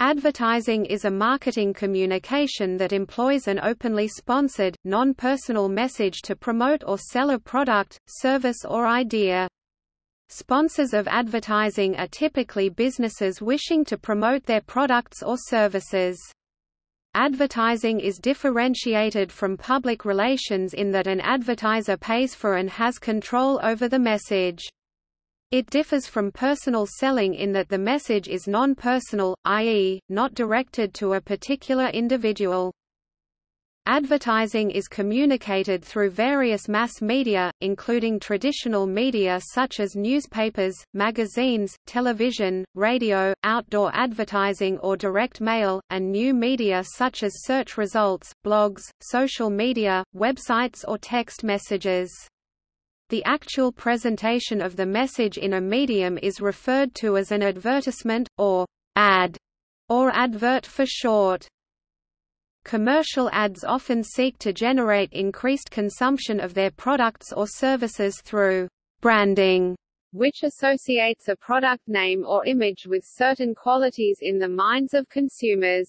Advertising is a marketing communication that employs an openly sponsored, non-personal message to promote or sell a product, service or idea. Sponsors of advertising are typically businesses wishing to promote their products or services. Advertising is differentiated from public relations in that an advertiser pays for and has control over the message. It differs from personal selling in that the message is non-personal, i.e., not directed to a particular individual. Advertising is communicated through various mass media, including traditional media such as newspapers, magazines, television, radio, outdoor advertising or direct mail, and new media such as search results, blogs, social media, websites or text messages. The actual presentation of the message in a medium is referred to as an advertisement, or ad, or advert for short. Commercial ads often seek to generate increased consumption of their products or services through branding, which associates a product name or image with certain qualities in the minds of consumers.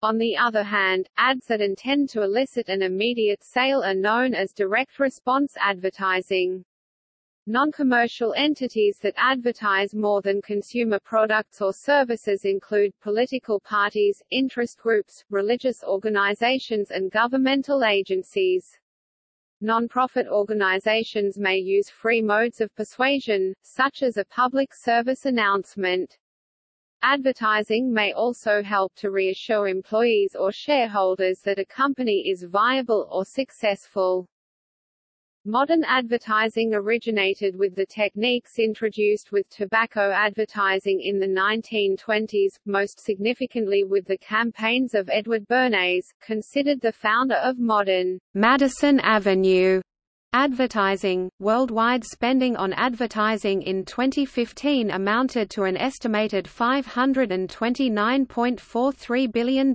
On the other hand, ads that intend to elicit an immediate sale are known as direct response advertising. Non-commercial entities that advertise more than consumer products or services include political parties, interest groups, religious organizations and governmental agencies. Non-profit organizations may use free modes of persuasion, such as a public service announcement. Advertising may also help to reassure employees or shareholders that a company is viable or successful. Modern advertising originated with the techniques introduced with tobacco advertising in the 1920s, most significantly with the campaigns of Edward Bernays, considered the founder of modern Madison Avenue Advertising Worldwide spending on advertising in 2015 amounted to an estimated $529.43 billion.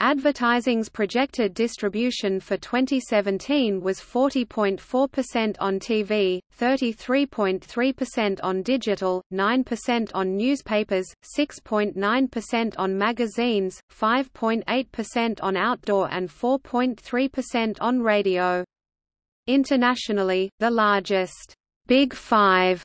Advertising's projected distribution for 2017 was 40.4% on TV, 33.3% on digital, 9% on newspapers, 6.9% on magazines, 5.8% on outdoor and 4.3% on radio. Internationally, the largest Big Five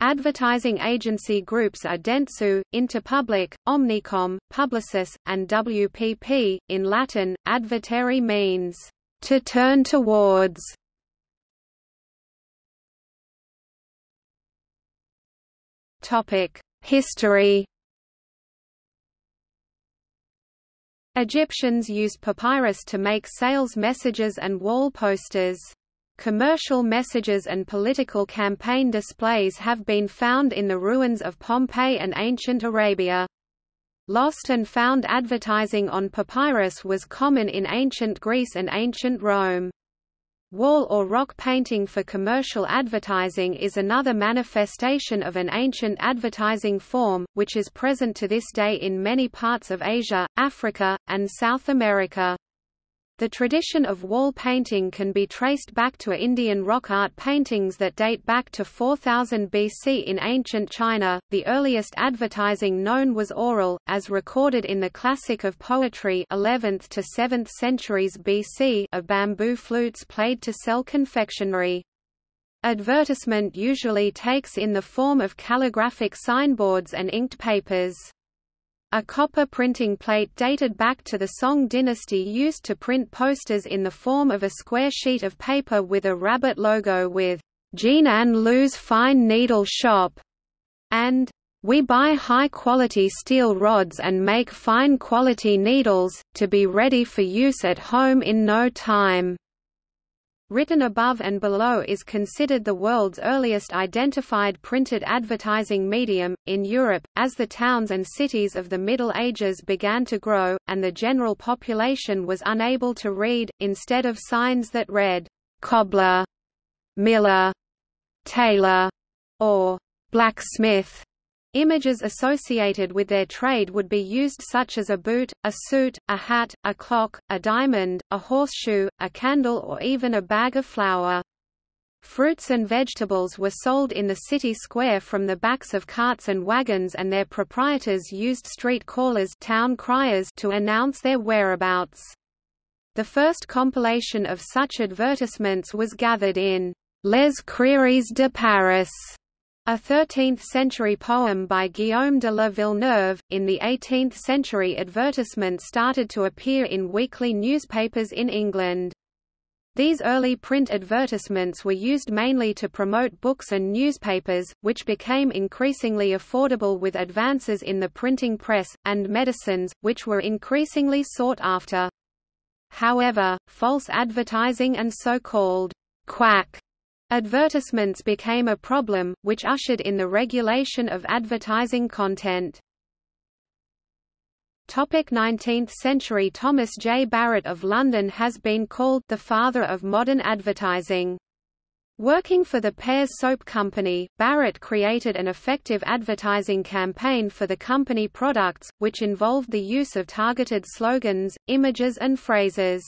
advertising agency groups are Dentsu, Interpublic, Omnicom, Publicis, and WPP. In Latin, advertere means to turn towards. Topic: History. Egyptians used papyrus to make sales messages and wall posters. Commercial messages and political campaign displays have been found in the ruins of Pompeii and ancient Arabia. Lost and found advertising on papyrus was common in ancient Greece and ancient Rome. Wall or rock painting for commercial advertising is another manifestation of an ancient advertising form, which is present to this day in many parts of Asia, Africa, and South America. The tradition of wall painting can be traced back to Indian rock art paintings that date back to 4000 BC in ancient China. The earliest advertising known was oral, as recorded in the classic of poetry 11th to 7th centuries BC of bamboo flutes played to sell confectionery. Advertisement usually takes in the form of calligraphic signboards and inked papers. A copper printing plate dated back to the Song dynasty used to print posters in the form of a square sheet of paper with a rabbit logo with Jinan Liu's Fine Needle Shop and we buy high-quality steel rods and make fine-quality needles, to be ready for use at home in no time. Written above and below is considered the world's earliest identified printed advertising medium. In Europe, as the towns and cities of the Middle Ages began to grow, and the general population was unable to read, instead of signs that read, cobbler, miller, tailor, or blacksmith, Images associated with their trade would be used such as a boot, a suit, a hat, a clock, a diamond, a horseshoe, a candle or even a bag of flour. Fruits and vegetables were sold in the city square from the backs of carts and wagons and their proprietors used street callers town criers to announce their whereabouts. The first compilation of such advertisements was gathered in Les Crieries de Paris, a 13th-century poem by Guillaume de la Villeneuve. In the 18th century advertisements started to appear in weekly newspapers in England. These early print advertisements were used mainly to promote books and newspapers, which became increasingly affordable with advances in the printing press, and medicines, which were increasingly sought after. However, false advertising and so-called quack advertisements became a problem, which ushered in the regulation of advertising content. Topic 19th century Thomas J. Barrett of London has been called the father of modern advertising. Working for the Pears Soap Company, Barrett created an effective advertising campaign for the company products, which involved the use of targeted slogans, images and phrases.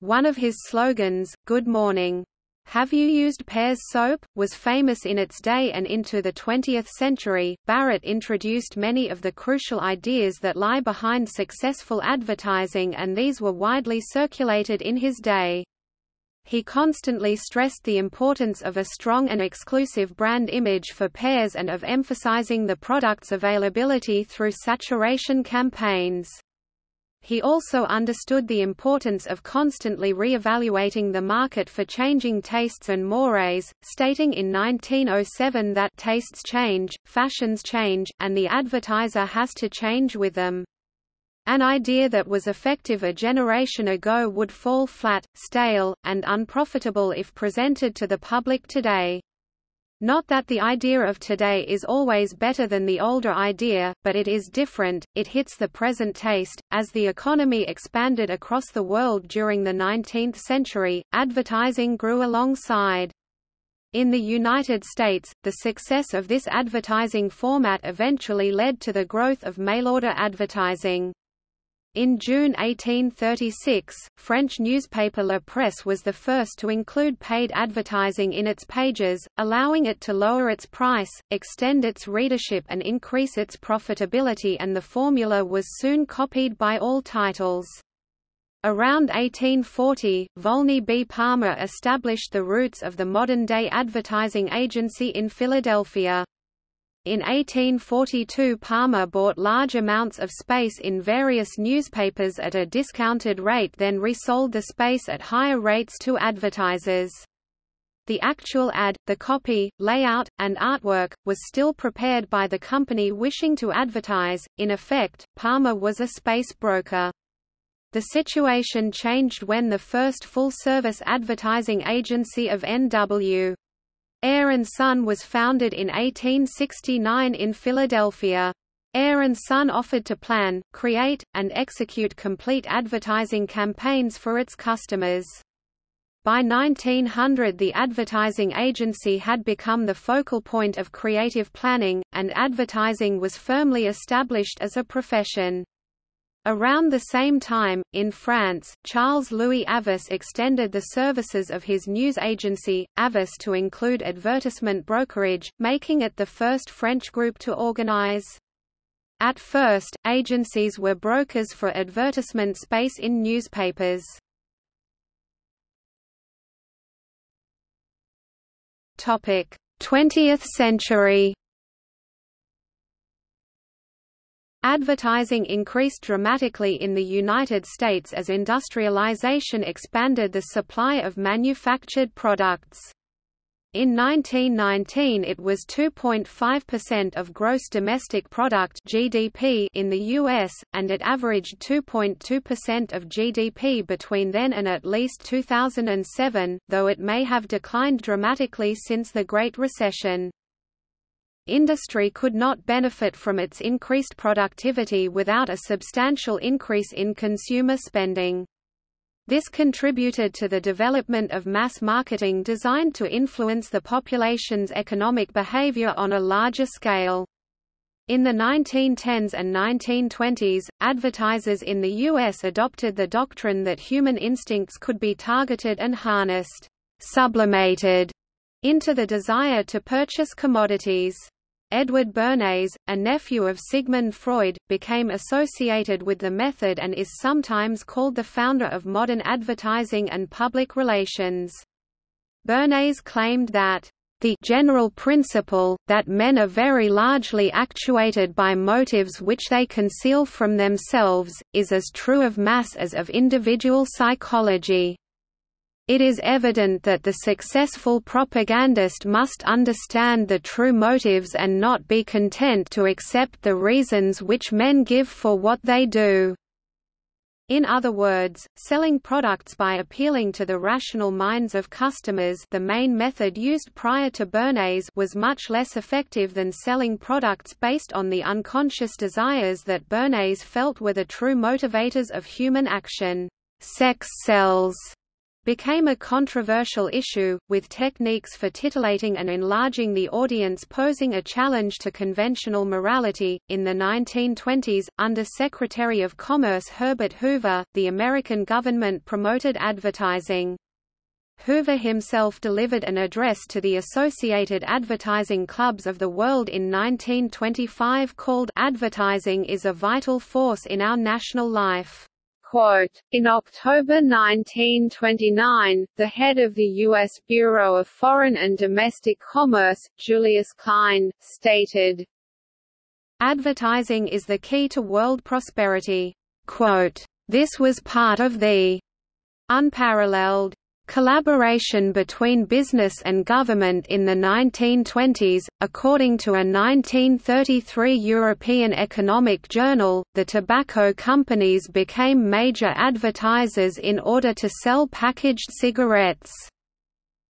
One of his slogans, Good Morning, have You Used Pears Soap? was famous in its day and into the 20th century. Barrett introduced many of the crucial ideas that lie behind successful advertising and these were widely circulated in his day. He constantly stressed the importance of a strong and exclusive brand image for Pears and of emphasizing the product's availability through saturation campaigns. He also understood the importance of constantly re-evaluating the market for changing tastes and mores, stating in 1907 that tastes change, fashions change, and the advertiser has to change with them. An idea that was effective a generation ago would fall flat, stale, and unprofitable if presented to the public today. Not that the idea of today is always better than the older idea, but it is different, it hits the present taste. As the economy expanded across the world during the 19th century, advertising grew alongside. In the United States, the success of this advertising format eventually led to the growth of mail-order advertising. In June 1836, French newspaper La Presse was the first to include paid advertising in its pages, allowing it to lower its price, extend its readership and increase its profitability and the formula was soon copied by all titles. Around 1840, Volney B. Palmer established the roots of the modern-day advertising agency in Philadelphia. In 1842 Palmer bought large amounts of space in various newspapers at a discounted rate then resold the space at higher rates to advertisers. The actual ad, the copy, layout, and artwork, was still prepared by the company wishing to advertise. In effect, Palmer was a space broker. The situation changed when the first full-service advertising agency of N.W. Ayer & Son was founded in 1869 in Philadelphia. Ayer & Son offered to plan, create, and execute complete advertising campaigns for its customers. By 1900 the advertising agency had become the focal point of creative planning, and advertising was firmly established as a profession. Around the same time, in France, Charles-Louis Havas extended the services of his news agency, Havas to include advertisement brokerage, making it the first French group to organize. At first, agencies were brokers for advertisement space in newspapers. Topic: 20th century. Advertising increased dramatically in the United States as industrialization expanded the supply of manufactured products. In 1919 it was 2.5% of gross domestic product (GDP) in the US and it averaged 2.2% of GDP between then and at least 2007, though it may have declined dramatically since the Great Recession. Industry could not benefit from its increased productivity without a substantial increase in consumer spending. This contributed to the development of mass marketing designed to influence the population's economic behavior on a larger scale. In the 1910s and 1920s, advertisers in the U.S. adopted the doctrine that human instincts could be targeted and harnessed, sublimated, into the desire to purchase commodities. Edward Bernays, a nephew of Sigmund Freud, became associated with the method and is sometimes called the founder of modern advertising and public relations. Bernays claimed that the general principle, that men are very largely actuated by motives which they conceal from themselves, is as true of mass as of individual psychology. It is evident that the successful propagandist must understand the true motives and not be content to accept the reasons which men give for what they do. In other words, selling products by appealing to the rational minds of customers the main method used prior to Bernays was much less effective than selling products based on the unconscious desires that Bernays felt were the true motivators of human action. Sex sells became a controversial issue, with techniques for titillating and enlarging the audience posing a challenge to conventional morality. In the 1920s, under Secretary of Commerce Herbert Hoover, the American government promoted advertising. Hoover himself delivered an address to the Associated Advertising Clubs of the World in 1925 called Advertising is a Vital Force in Our National Life. In October 1929, the head of the U.S. Bureau of Foreign and Domestic Commerce, Julius Klein, stated, Advertising is the key to world prosperity. Quote, this was part of the unparalleled Collaboration between business and government in the 1920s, according to a 1933 European Economic Journal, the tobacco companies became major advertisers in order to sell packaged cigarettes.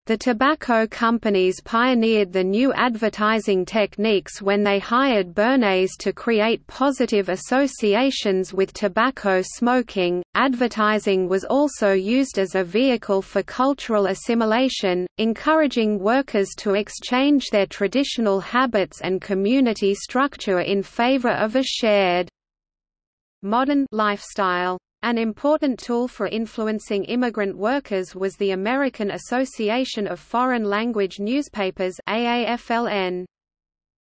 The tobacco companies pioneered the new advertising techniques when they hired Bernays to create positive associations with tobacco smoking. Advertising was also used as a vehicle for cultural assimilation, encouraging workers to exchange their traditional habits and community structure in favor of a shared modern lifestyle. An important tool for influencing immigrant workers was the American Association of Foreign Language Newspapers AAFLN.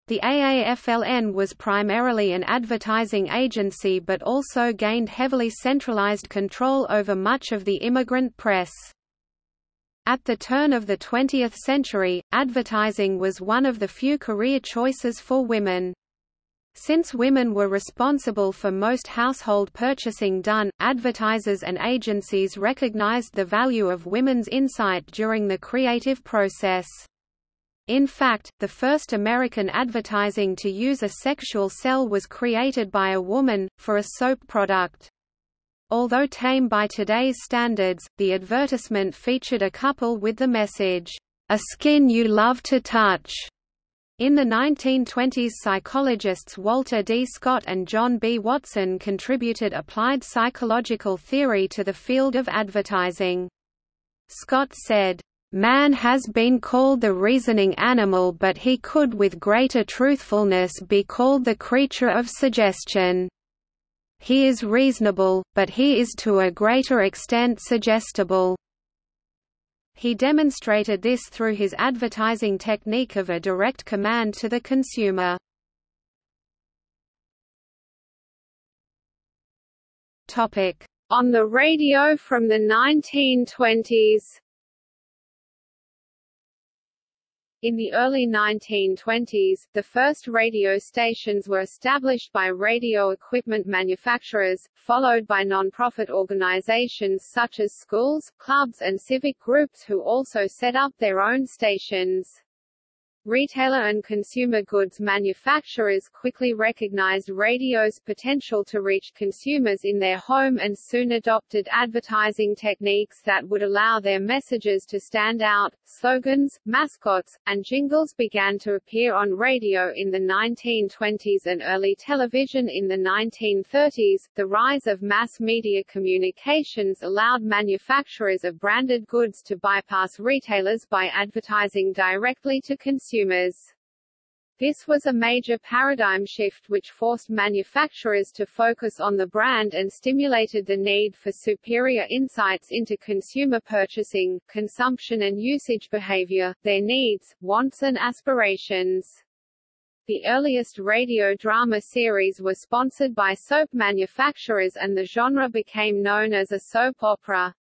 The AAFLN was primarily an advertising agency but also gained heavily centralized control over much of the immigrant press. At the turn of the 20th century, advertising was one of the few career choices for women. Since women were responsible for most household purchasing done, advertisers and agencies recognized the value of women's insight during the creative process. In fact, the first American advertising to use a sexual sell was created by a woman, for a soap product. Although tame by today's standards, the advertisement featured a couple with the message, "'A skin you love to touch' In the 1920s psychologists Walter D. Scott and John B. Watson contributed applied psychological theory to the field of advertising. Scott said, Man has been called the reasoning animal but he could with greater truthfulness be called the creature of suggestion. He is reasonable, but he is to a greater extent suggestible. He demonstrated this through his advertising technique of a direct command to the consumer. On the radio from the 1920s In the early 1920s, the first radio stations were established by radio equipment manufacturers, followed by non-profit organizations such as schools, clubs and civic groups who also set up their own stations. Retailer and consumer goods manufacturers quickly recognized radio's potential to reach consumers in their home and soon adopted advertising techniques that would allow their messages to stand out. Slogans, mascots, and jingles began to appear on radio in the 1920s and early television in the 1930s. The rise of mass media communications allowed manufacturers of branded goods to bypass retailers by advertising directly to consumers consumers. This was a major paradigm shift which forced manufacturers to focus on the brand and stimulated the need for superior insights into consumer purchasing, consumption and usage behavior, their needs, wants and aspirations. The earliest radio drama series were sponsored by soap manufacturers and the genre became known as a soap opera.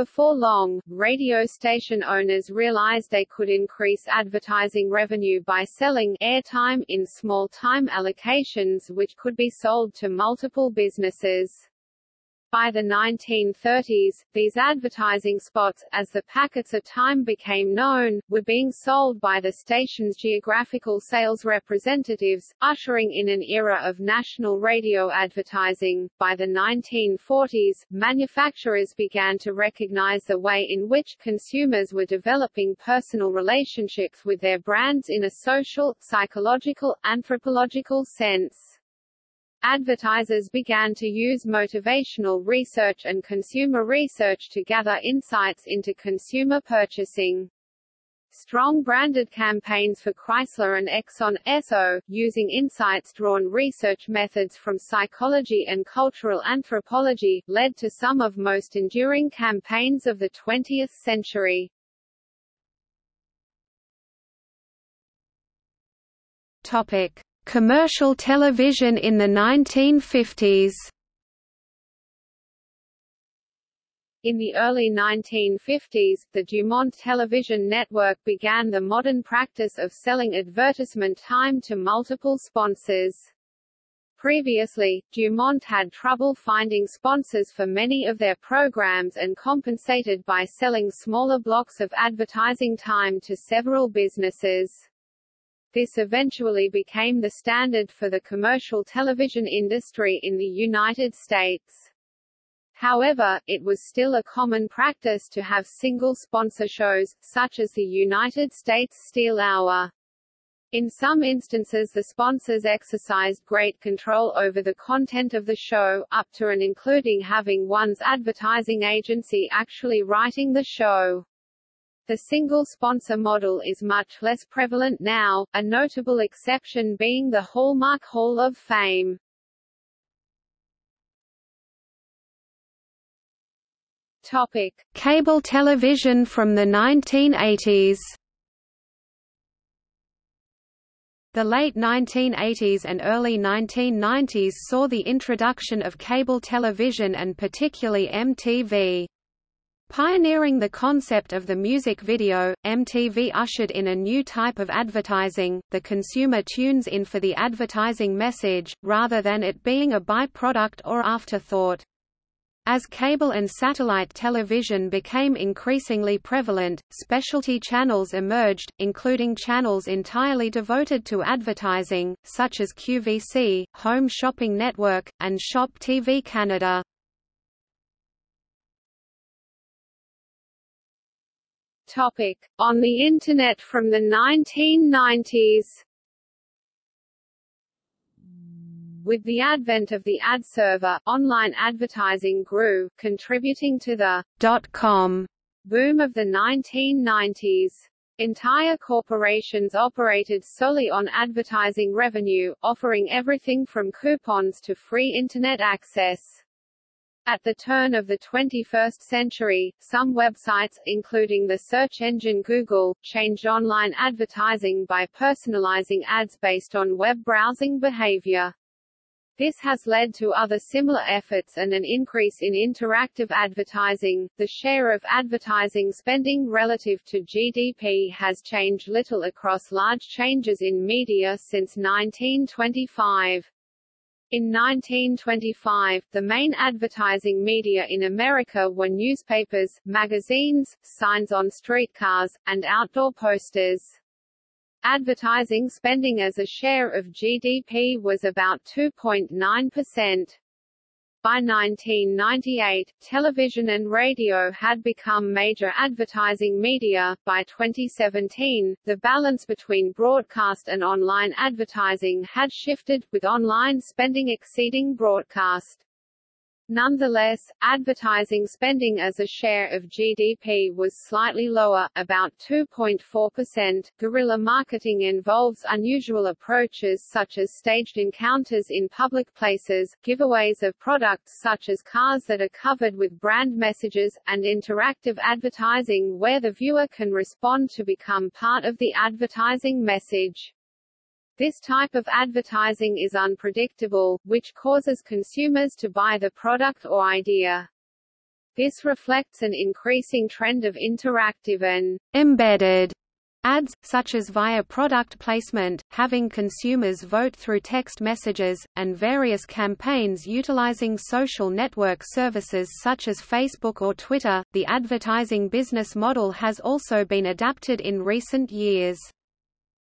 Before long, radio station owners realized they could increase advertising revenue by selling airtime in small time allocations which could be sold to multiple businesses. By the 1930s, these advertising spots, as the packets of time became known, were being sold by the station's geographical sales representatives, ushering in an era of national radio advertising. By the 1940s, manufacturers began to recognize the way in which consumers were developing personal relationships with their brands in a social, psychological, anthropological sense. Advertisers began to use motivational research and consumer research to gather insights into consumer purchasing. Strong branded campaigns for Chrysler and Exxon Esso, using insights-drawn research methods from psychology and cultural anthropology, led to some of most enduring campaigns of the 20th century. Topic: Commercial television in the 1950s In the early 1950s, the Dumont television network began the modern practice of selling advertisement time to multiple sponsors. Previously, Dumont had trouble finding sponsors for many of their programs and compensated by selling smaller blocks of advertising time to several businesses. This eventually became the standard for the commercial television industry in the United States. However, it was still a common practice to have single sponsor shows, such as the United States Steel Hour. In some instances the sponsors exercised great control over the content of the show, up to and including having one's advertising agency actually writing the show. The single sponsor model is much less prevalent now, a notable exception being the Hallmark Hall of Fame. Topic: Cable television from the 1980s. The late 1980s and early 1990s saw the introduction of cable television and particularly MTV. Pioneering the concept of the music video, MTV ushered in a new type of advertising, the consumer tunes in for the advertising message, rather than it being a byproduct or afterthought. As cable and satellite television became increasingly prevalent, specialty channels emerged, including channels entirely devoted to advertising, such as QVC, Home Shopping Network, and Shop TV Canada. Topic: On the Internet from the 1990s. With the advent of the ad server, online advertising grew, contributing to the dot-com boom of the 1990s. Entire corporations operated solely on advertising revenue, offering everything from coupons to free Internet access. At the turn of the 21st century, some websites, including the search engine Google, changed online advertising by personalizing ads based on web browsing behavior. This has led to other similar efforts and an increase in interactive advertising. The share of advertising spending relative to GDP has changed little across large changes in media since 1925. In 1925, the main advertising media in America were newspapers, magazines, signs on streetcars, and outdoor posters. Advertising spending as a share of GDP was about 2.9%. By 1998, television and radio had become major advertising media. By 2017, the balance between broadcast and online advertising had shifted, with online spending exceeding broadcast. Nonetheless, advertising spending as a share of GDP was slightly lower, about 2.4%. Guerrilla marketing involves unusual approaches such as staged encounters in public places, giveaways of products such as cars that are covered with brand messages, and interactive advertising where the viewer can respond to become part of the advertising message. This type of advertising is unpredictable, which causes consumers to buy the product or idea. This reflects an increasing trend of interactive and embedded ads, such as via product placement, having consumers vote through text messages, and various campaigns utilizing social network services such as Facebook or Twitter. The advertising business model has also been adapted in recent years.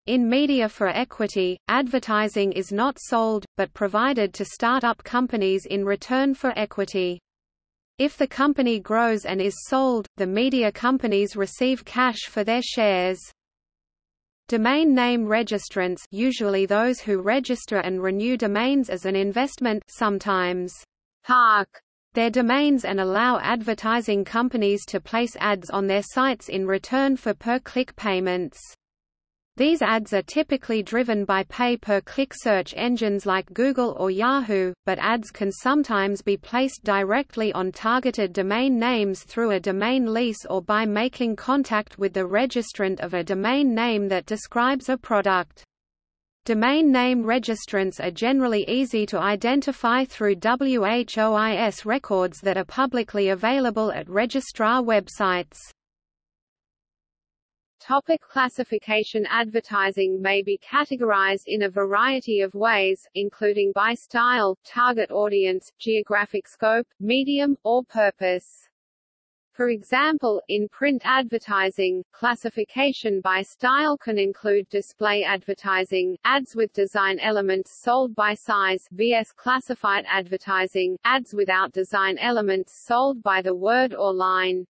In Media for Equity, advertising is not sold, but provided to start-up companies in return for equity. If the company grows and is sold, the media companies receive cash for their shares. Domain name registrants usually those who register and renew domains as an investment sometimes park their domains and allow advertising companies to place ads on their sites in return for per-click payments. These ads are typically driven by pay-per-click search engines like Google or Yahoo, but ads can sometimes be placed directly on targeted domain names through a domain lease or by making contact with the registrant of a domain name that describes a product. Domain name registrants are generally easy to identify through WHOIS records that are publicly available at registrar websites. Topic classification Advertising may be categorized in a variety of ways, including by style, target audience, geographic scope, medium, or purpose. For example, in print advertising, classification by style can include display advertising, ads with design elements sold by size vs classified advertising, ads without design elements sold by the word or line.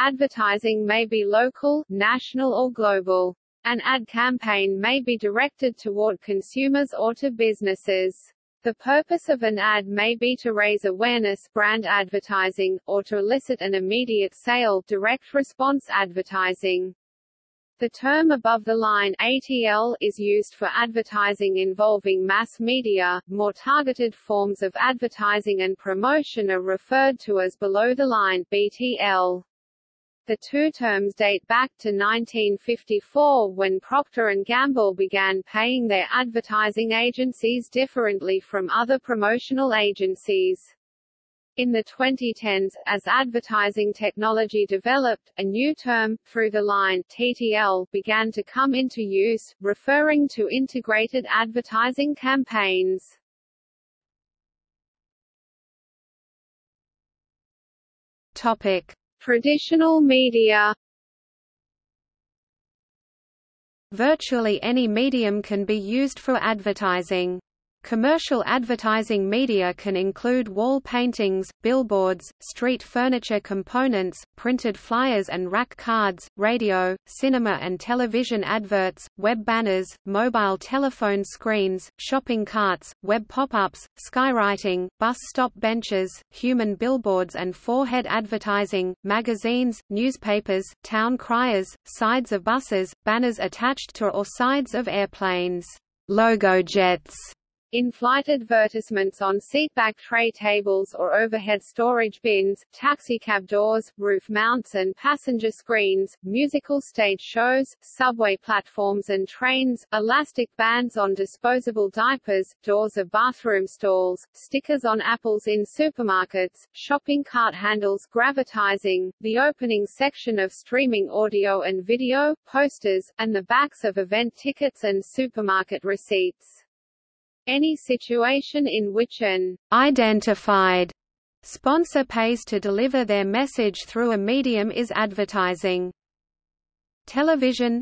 Advertising may be local, national or global. An ad campaign may be directed toward consumers or to businesses. The purpose of an ad may be to raise awareness brand advertising, or to elicit an immediate sale direct response advertising. The term above the line ATL is used for advertising involving mass media. More targeted forms of advertising and promotion are referred to as below the line BTL. The two terms date back to 1954 when Procter & Gamble began paying their advertising agencies differently from other promotional agencies. In the 2010s, as advertising technology developed, a new term, through the line TTL, began to come into use, referring to integrated advertising campaigns. Topic: Traditional media Virtually any medium can be used for advertising. Commercial advertising media can include wall paintings, billboards, street furniture components, printed flyers and rack cards, radio, cinema and television adverts, web banners, mobile telephone screens, shopping carts, web pop-ups, skywriting, bus stop benches, human billboards and forehead advertising, magazines, newspapers, town criers, sides of buses, banners attached to or sides of airplanes, logo jets, in-flight advertisements on seatback tray tables or overhead storage bins, taxicab doors, roof mounts and passenger screens, musical stage shows, subway platforms and trains, elastic bands on disposable diapers, doors of bathroom stalls, stickers on apples in supermarkets, shopping cart handles grocertising, the opening section of streaming audio and video, posters, and the backs of event tickets and supermarket receipts. Any situation in which an identified sponsor pays to deliver their message through a medium is advertising. Television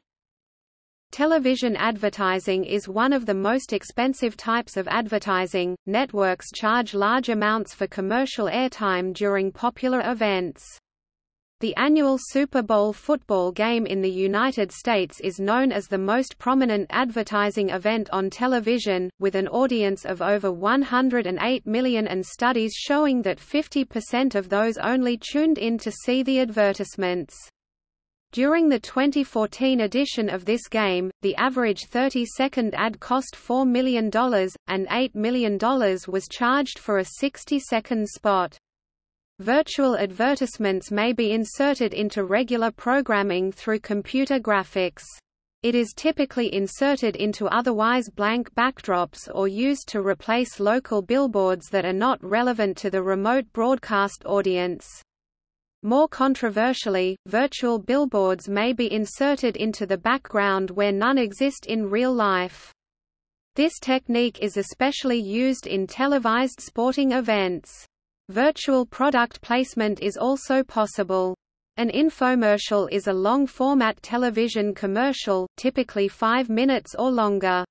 Television advertising is one of the most expensive types of advertising. Networks charge large amounts for commercial airtime during popular events. The annual Super Bowl football game in the United States is known as the most prominent advertising event on television, with an audience of over 108 million and studies showing that 50% of those only tuned in to see the advertisements. During the 2014 edition of this game, the average 30-second ad cost $4 million, and $8 million was charged for a 60-second spot. Virtual advertisements may be inserted into regular programming through computer graphics. It is typically inserted into otherwise blank backdrops or used to replace local billboards that are not relevant to the remote broadcast audience. More controversially, virtual billboards may be inserted into the background where none exist in real life. This technique is especially used in televised sporting events. Virtual product placement is also possible. An infomercial is a long-format television commercial, typically five minutes or longer.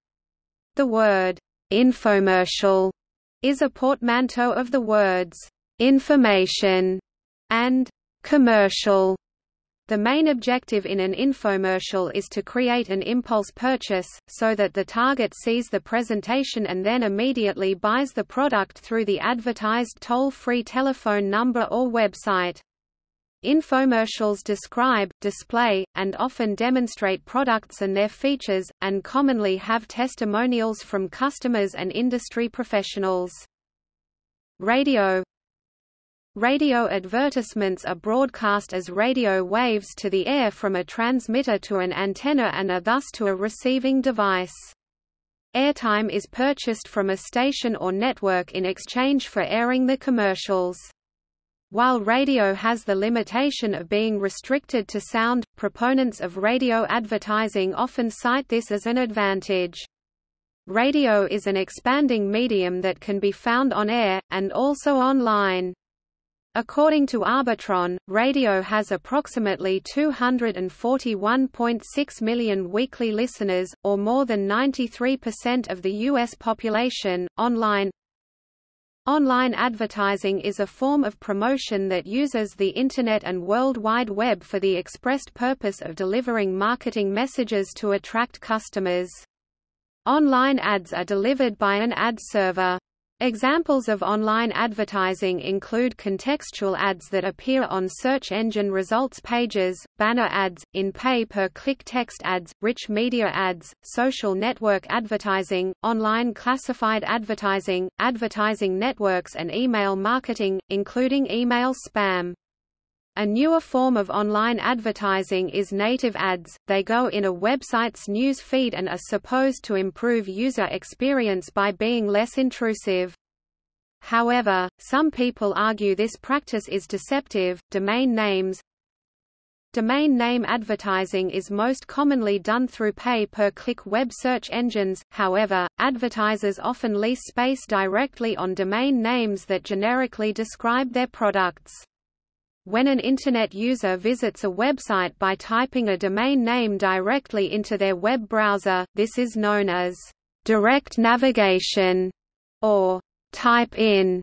The word, infomercial, is a portmanteau of the words, information and commercial. The main objective in an infomercial is to create an impulse purchase, so that the target sees the presentation and then immediately buys the product through the advertised toll-free telephone number or website. Infomercials describe, display, and often demonstrate products and their features, and commonly have testimonials from customers and industry professionals. Radio Radio advertisements are broadcast as radio waves to the air from a transmitter to an antenna and are thus to a receiving device. Airtime is purchased from a station or network in exchange for airing the commercials. While radio has the limitation of being restricted to sound, proponents of radio advertising often cite this as an advantage. Radio is an expanding medium that can be found on air, and also online. According to Arbitron, radio has approximately 241.6 million weekly listeners, or more than 93% of the U.S. population. Online Online advertising is a form of promotion that uses the Internet and World Wide Web for the expressed purpose of delivering marketing messages to attract customers. Online ads are delivered by an ad server. Examples of online advertising include contextual ads that appear on search engine results pages, banner ads, in pay-per-click text ads, rich media ads, social network advertising, online classified advertising, advertising networks and email marketing, including email spam. A newer form of online advertising is native ads, they go in a website's news feed and are supposed to improve user experience by being less intrusive. However, some people argue this practice is deceptive. Domain names Domain name advertising is most commonly done through pay-per-click web search engines, however, advertisers often lease space directly on domain names that generically describe their products. When an Internet user visits a website by typing a domain name directly into their web browser, this is known as direct navigation or type-in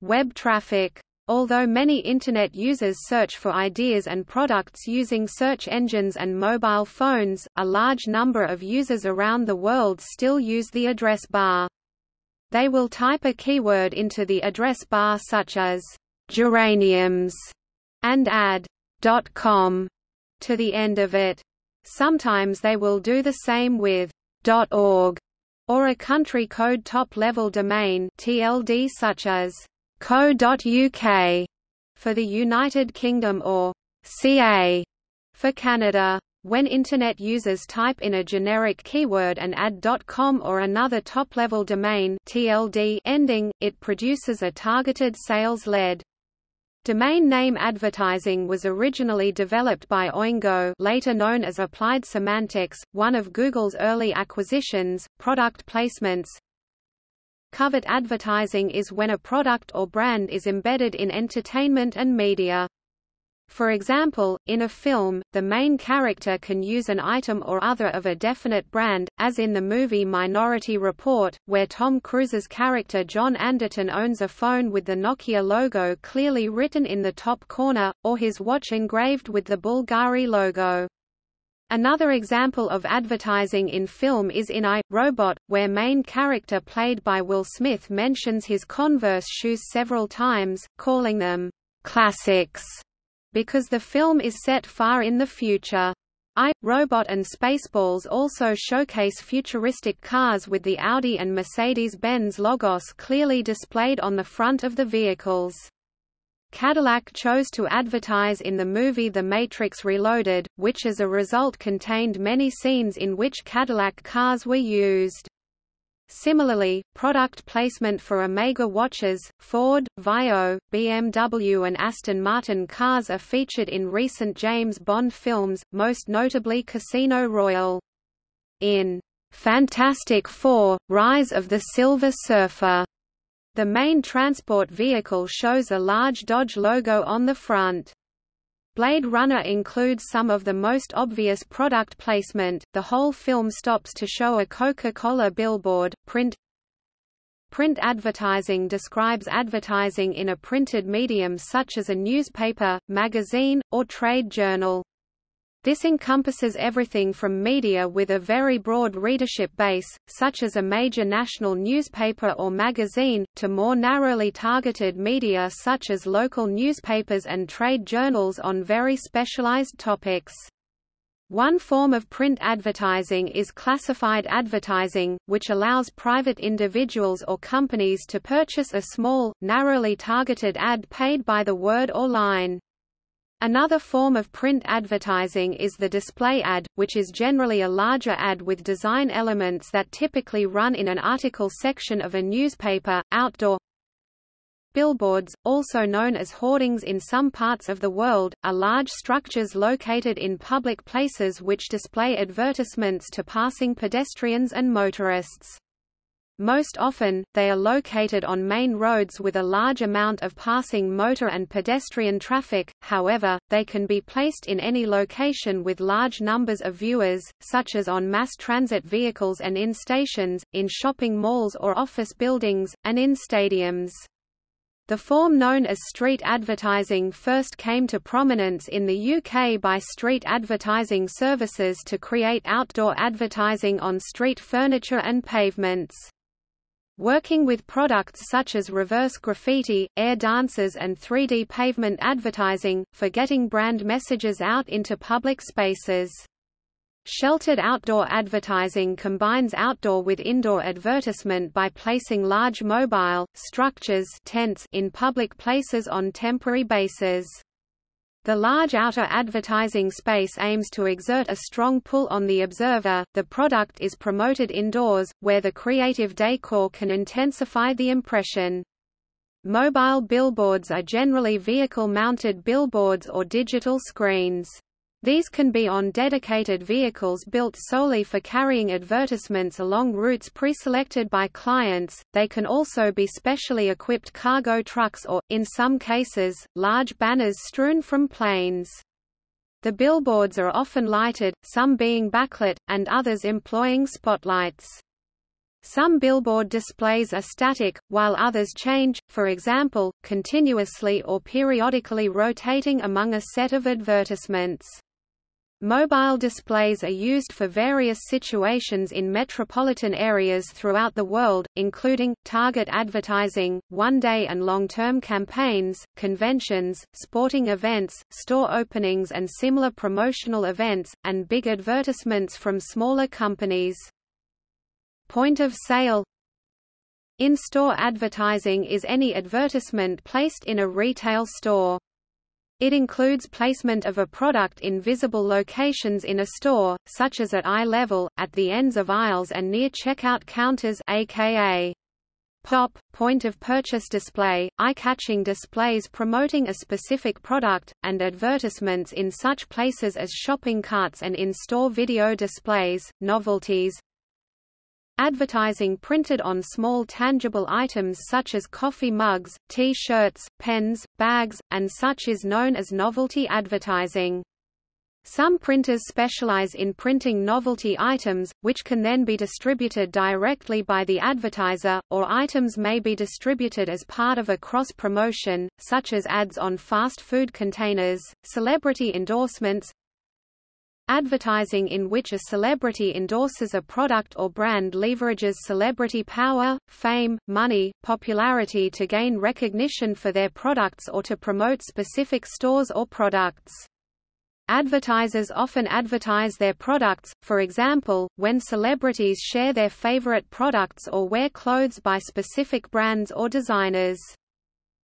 web traffic. Although many Internet users search for ideas and products using search engines and mobile phones, a large number of users around the world still use the address bar. They will type a keyword into the address bar such as geraniums and add .com to the end of it. Sometimes they will do the same with .org or a country code top-level domain TLD such as co.uk for the United Kingdom or CA for Canada. When Internet users type in a generic keyword and add .com or another top-level domain TLD ending, it produces a targeted sales-led Domain name advertising was originally developed by Oingo later known as Applied Semantics, one of Google's early acquisitions, product placements. Covert advertising is when a product or brand is embedded in entertainment and media. For example, in a film, the main character can use an item or other of a definite brand, as in the movie Minority Report, where Tom Cruise's character John Anderton owns a phone with the Nokia logo clearly written in the top corner, or his watch engraved with the Bulgari logo. Another example of advertising in film is in I, Robot, where main character played by Will Smith mentions his Converse shoes several times, calling them classics because the film is set far in the future. I, Robot and Spaceballs also showcase futuristic cars with the Audi and Mercedes-Benz logos clearly displayed on the front of the vehicles. Cadillac chose to advertise in the movie The Matrix Reloaded, which as a result contained many scenes in which Cadillac cars were used. Similarly, product placement for Omega watches, Ford, Vaio, BMW and Aston Martin cars are featured in recent James Bond films, most notably Casino Royale. In Fantastic Four, Rise of the Silver Surfer, the main transport vehicle shows a large Dodge logo on the front. Blade Runner includes some of the most obvious product placement, the whole film stops to show a Coca-Cola billboard, print. Print advertising describes advertising in a printed medium such as a newspaper, magazine, or trade journal. This encompasses everything from media with a very broad readership base, such as a major national newspaper or magazine, to more narrowly targeted media such as local newspapers and trade journals on very specialized topics. One form of print advertising is classified advertising, which allows private individuals or companies to purchase a small, narrowly targeted ad paid by the word or line. Another form of print advertising is the display ad, which is generally a larger ad with design elements that typically run in an article section of a newspaper, outdoor. Billboards, also known as hoardings in some parts of the world, are large structures located in public places which display advertisements to passing pedestrians and motorists. Most often, they are located on main roads with a large amount of passing motor and pedestrian traffic, however, they can be placed in any location with large numbers of viewers, such as on mass transit vehicles and in stations, in shopping malls or office buildings, and in stadiums. The form known as street advertising first came to prominence in the UK by street advertising services to create outdoor advertising on street furniture and pavements. Working with products such as reverse graffiti, air dancers and 3D pavement advertising, for getting brand messages out into public spaces. Sheltered outdoor advertising combines outdoor with indoor advertisement by placing large mobile, structures tents in public places on temporary bases. The large outer advertising space aims to exert a strong pull on the observer. The product is promoted indoors, where the creative decor can intensify the impression. Mobile billboards are generally vehicle-mounted billboards or digital screens. These can be on dedicated vehicles built solely for carrying advertisements along routes pre-selected by clients. They can also be specially equipped cargo trucks or, in some cases, large banners strewn from planes. The billboards are often lighted, some being backlit, and others employing spotlights. Some billboard displays are static, while others change, for example, continuously or periodically rotating among a set of advertisements. Mobile displays are used for various situations in metropolitan areas throughout the world, including, target advertising, one-day and long-term campaigns, conventions, sporting events, store openings and similar promotional events, and big advertisements from smaller companies. Point of sale In-store advertising is any advertisement placed in a retail store. It includes placement of a product in visible locations in a store, such as at eye level, at the ends of aisles and near checkout counters aka POP, point of purchase display, eye-catching displays promoting a specific product, and advertisements in such places as shopping carts and in-store video displays, novelties, Advertising printed on small tangible items such as coffee mugs, T-shirts, pens, bags, and such is known as novelty advertising. Some printers specialize in printing novelty items, which can then be distributed directly by the advertiser, or items may be distributed as part of a cross-promotion, such as ads on fast food containers, celebrity endorsements, Advertising in which a celebrity endorses a product or brand leverages celebrity power, fame, money, popularity to gain recognition for their products or to promote specific stores or products. Advertisers often advertise their products, for example, when celebrities share their favorite products or wear clothes by specific brands or designers.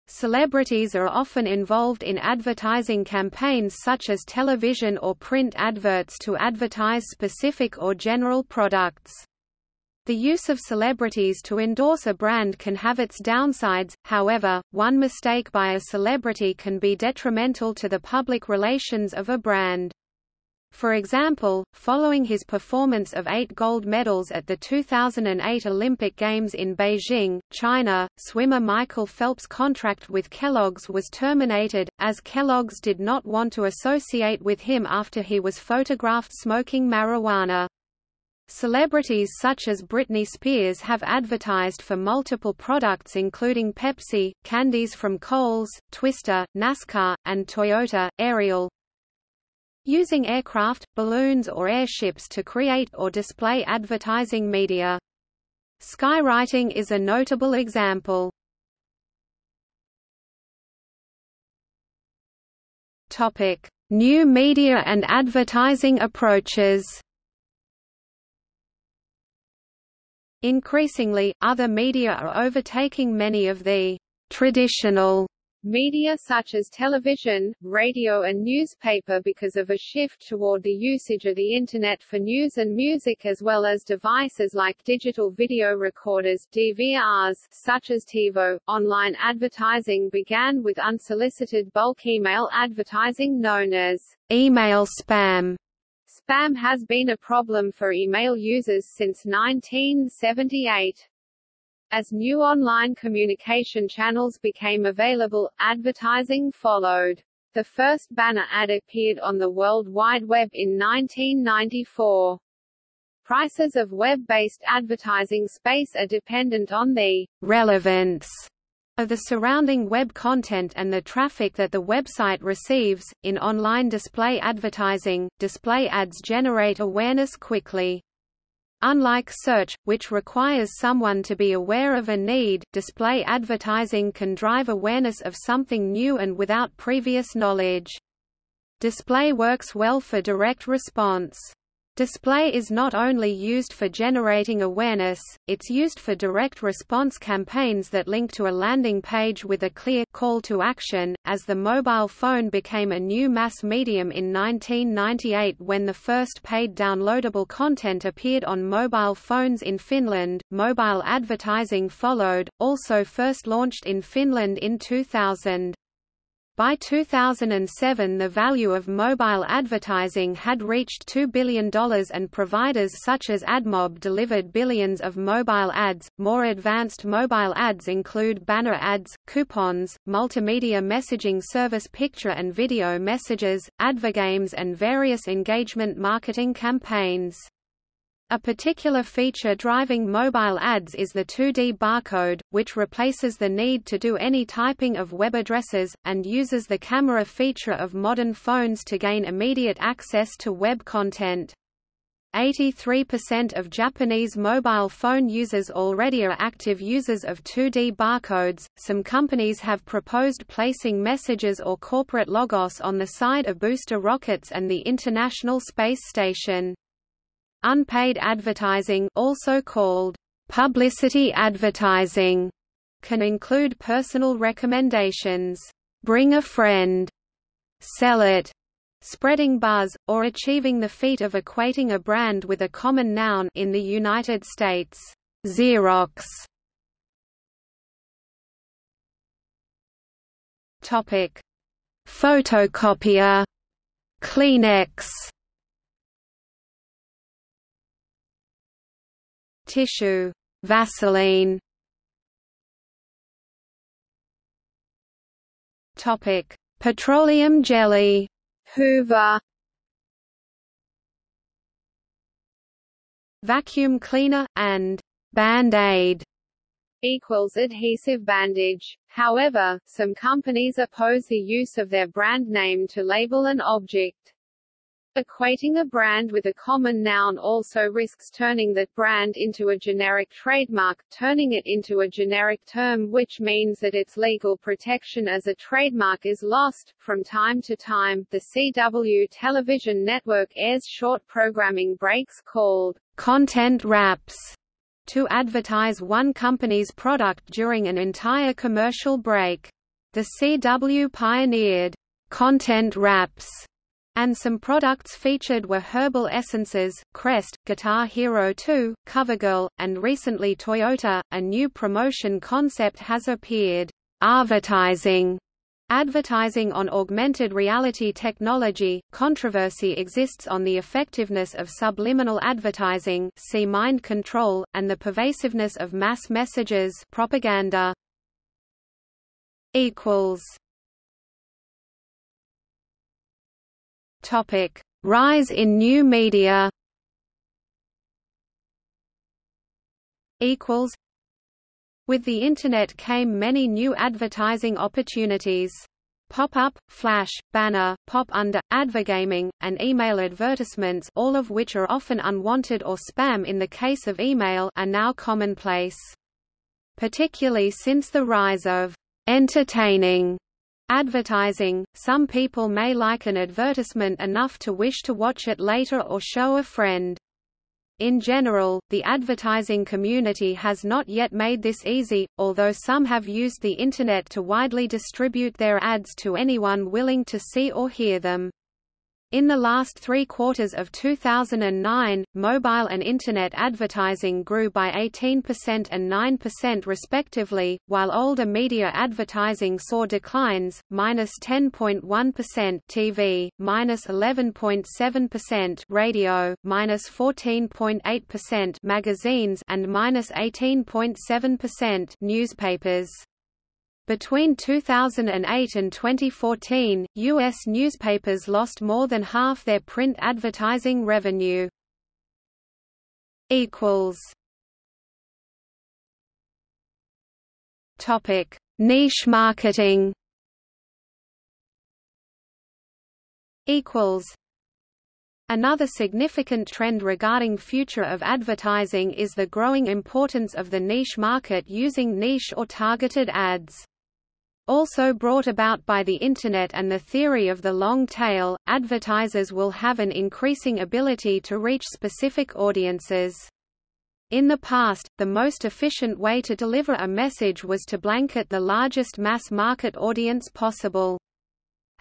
Celebrities are often involved in advertising campaigns such as television or print adverts to advertise specific or general products. The use of celebrities to endorse a brand can have its downsides, however, one mistake by a celebrity can be detrimental to the public relations of a brand. For example, following his performance of eight gold medals at the 2008 Olympic Games in Beijing, China, swimmer Michael Phelps' contract with Kellogg's was terminated, as Kellogg's did not want to associate with him after he was photographed smoking marijuana. Celebrities such as Britney Spears have advertised for multiple products including Pepsi, candies from Kohl's, Twister, NASCAR, and Toyota, Ariel. Using aircraft, balloons or airships to create or display advertising media. Skywriting is a notable example. Topic: New media and advertising approaches. Increasingly, other media are overtaking many of the traditional media such as television, radio and newspaper because of a shift toward the usage of the Internet for news and music as well as devices like digital video recorders DVRs, such as TiVo. Online advertising began with unsolicited bulk email advertising known as email spam Spam has been a problem for email users since 1978. As new online communication channels became available, advertising followed. The first banner ad appeared on the World Wide Web in 1994. Prices of web-based advertising space are dependent on the relevance of the surrounding web content and the traffic that the website receives. In online display advertising, display ads generate awareness quickly. Unlike search, which requires someone to be aware of a need, display advertising can drive awareness of something new and without previous knowledge. Display works well for direct response. Display is not only used for generating awareness, it's used for direct response campaigns that link to a landing page with a clear call to action. As the mobile phone became a new mass medium in 1998 when the first paid downloadable content appeared on mobile phones in Finland, mobile advertising followed, also first launched in Finland in 2000. By 2007 the value of mobile advertising had reached $2 billion and providers such as AdMob delivered billions of mobile ads. More advanced mobile ads include banner ads, coupons, multimedia messaging service picture and video messages, advergames and various engagement marketing campaigns. A particular feature driving mobile ads is the 2D barcode, which replaces the need to do any typing of web addresses, and uses the camera feature of modern phones to gain immediate access to web content. 83% of Japanese mobile phone users already are active users of 2D barcodes. Some companies have proposed placing messages or corporate logos on the side of booster rockets and the International Space Station. Unpaid advertising also called publicity advertising can include personal recommendations, bring a friend, sell it, spreading buzz, or achieving the feat of equating a brand with a common noun in the United States. Xerox. Topic: Photocopier, Kleenex tissue, Vaseline. Topic: Petroleum jelly, Hoover. Vacuum cleaner and Band-Aid equals adhesive bandage. However, some companies oppose the use of their brand name to label an object. Equating a brand with a common noun also risks turning that brand into a generic trademark, turning it into a generic term which means that its legal protection as a trademark is lost. From time to time, the CW television network airs short programming breaks called content wraps to advertise one company's product during an entire commercial break. The CW pioneered content wraps and some products featured were Herbal Essences, Crest, Guitar Hero 2, CoverGirl, and recently Toyota. A new promotion concept has appeared, advertising. Advertising on augmented reality technology, controversy exists on the effectiveness of subliminal advertising see mind control, and the pervasiveness of mass messages propaganda. Topic: Rise in new media. Equals. With the Internet came many new advertising opportunities. Pop-up, flash, banner, pop-under, advergaming, and email advertisements all of which are often unwanted or spam in the case of email are now commonplace. Particularly since the rise of entertaining Advertising – Some people may like an advertisement enough to wish to watch it later or show a friend. In general, the advertising community has not yet made this easy, although some have used the Internet to widely distribute their ads to anyone willing to see or hear them. In the last three quarters of 2009, mobile and Internet advertising grew by 18% and 9% respectively, while older media advertising saw declines, minus 10.1 TV, minus 11.7% radio, minus 14.8% magazines and minus 18.7% newspapers. Between 2008 and 2014, U.S. newspapers lost more than half their print advertising revenue. Topic: Niche marketing. Equals. Another significant trend regarding future of advertising is the growing importance of the niche market using niche or targeted ads. Also brought about by the Internet and the theory of the long tail, advertisers will have an increasing ability to reach specific audiences. In the past, the most efficient way to deliver a message was to blanket the largest mass market audience possible.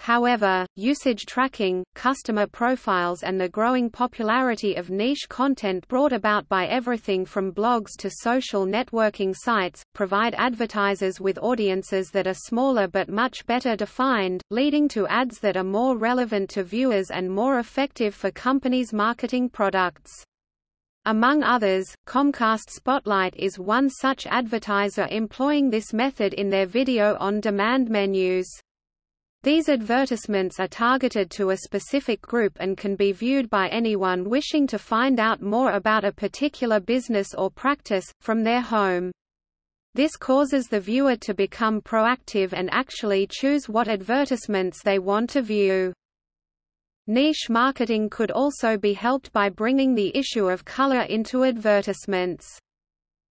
However, usage tracking, customer profiles and the growing popularity of niche content brought about by everything from blogs to social networking sites, provide advertisers with audiences that are smaller but much better defined, leading to ads that are more relevant to viewers and more effective for companies marketing products. Among others, Comcast Spotlight is one such advertiser employing this method in their video-on-demand menus. These advertisements are targeted to a specific group and can be viewed by anyone wishing to find out more about a particular business or practice, from their home. This causes the viewer to become proactive and actually choose what advertisements they want to view. Niche marketing could also be helped by bringing the issue of color into advertisements.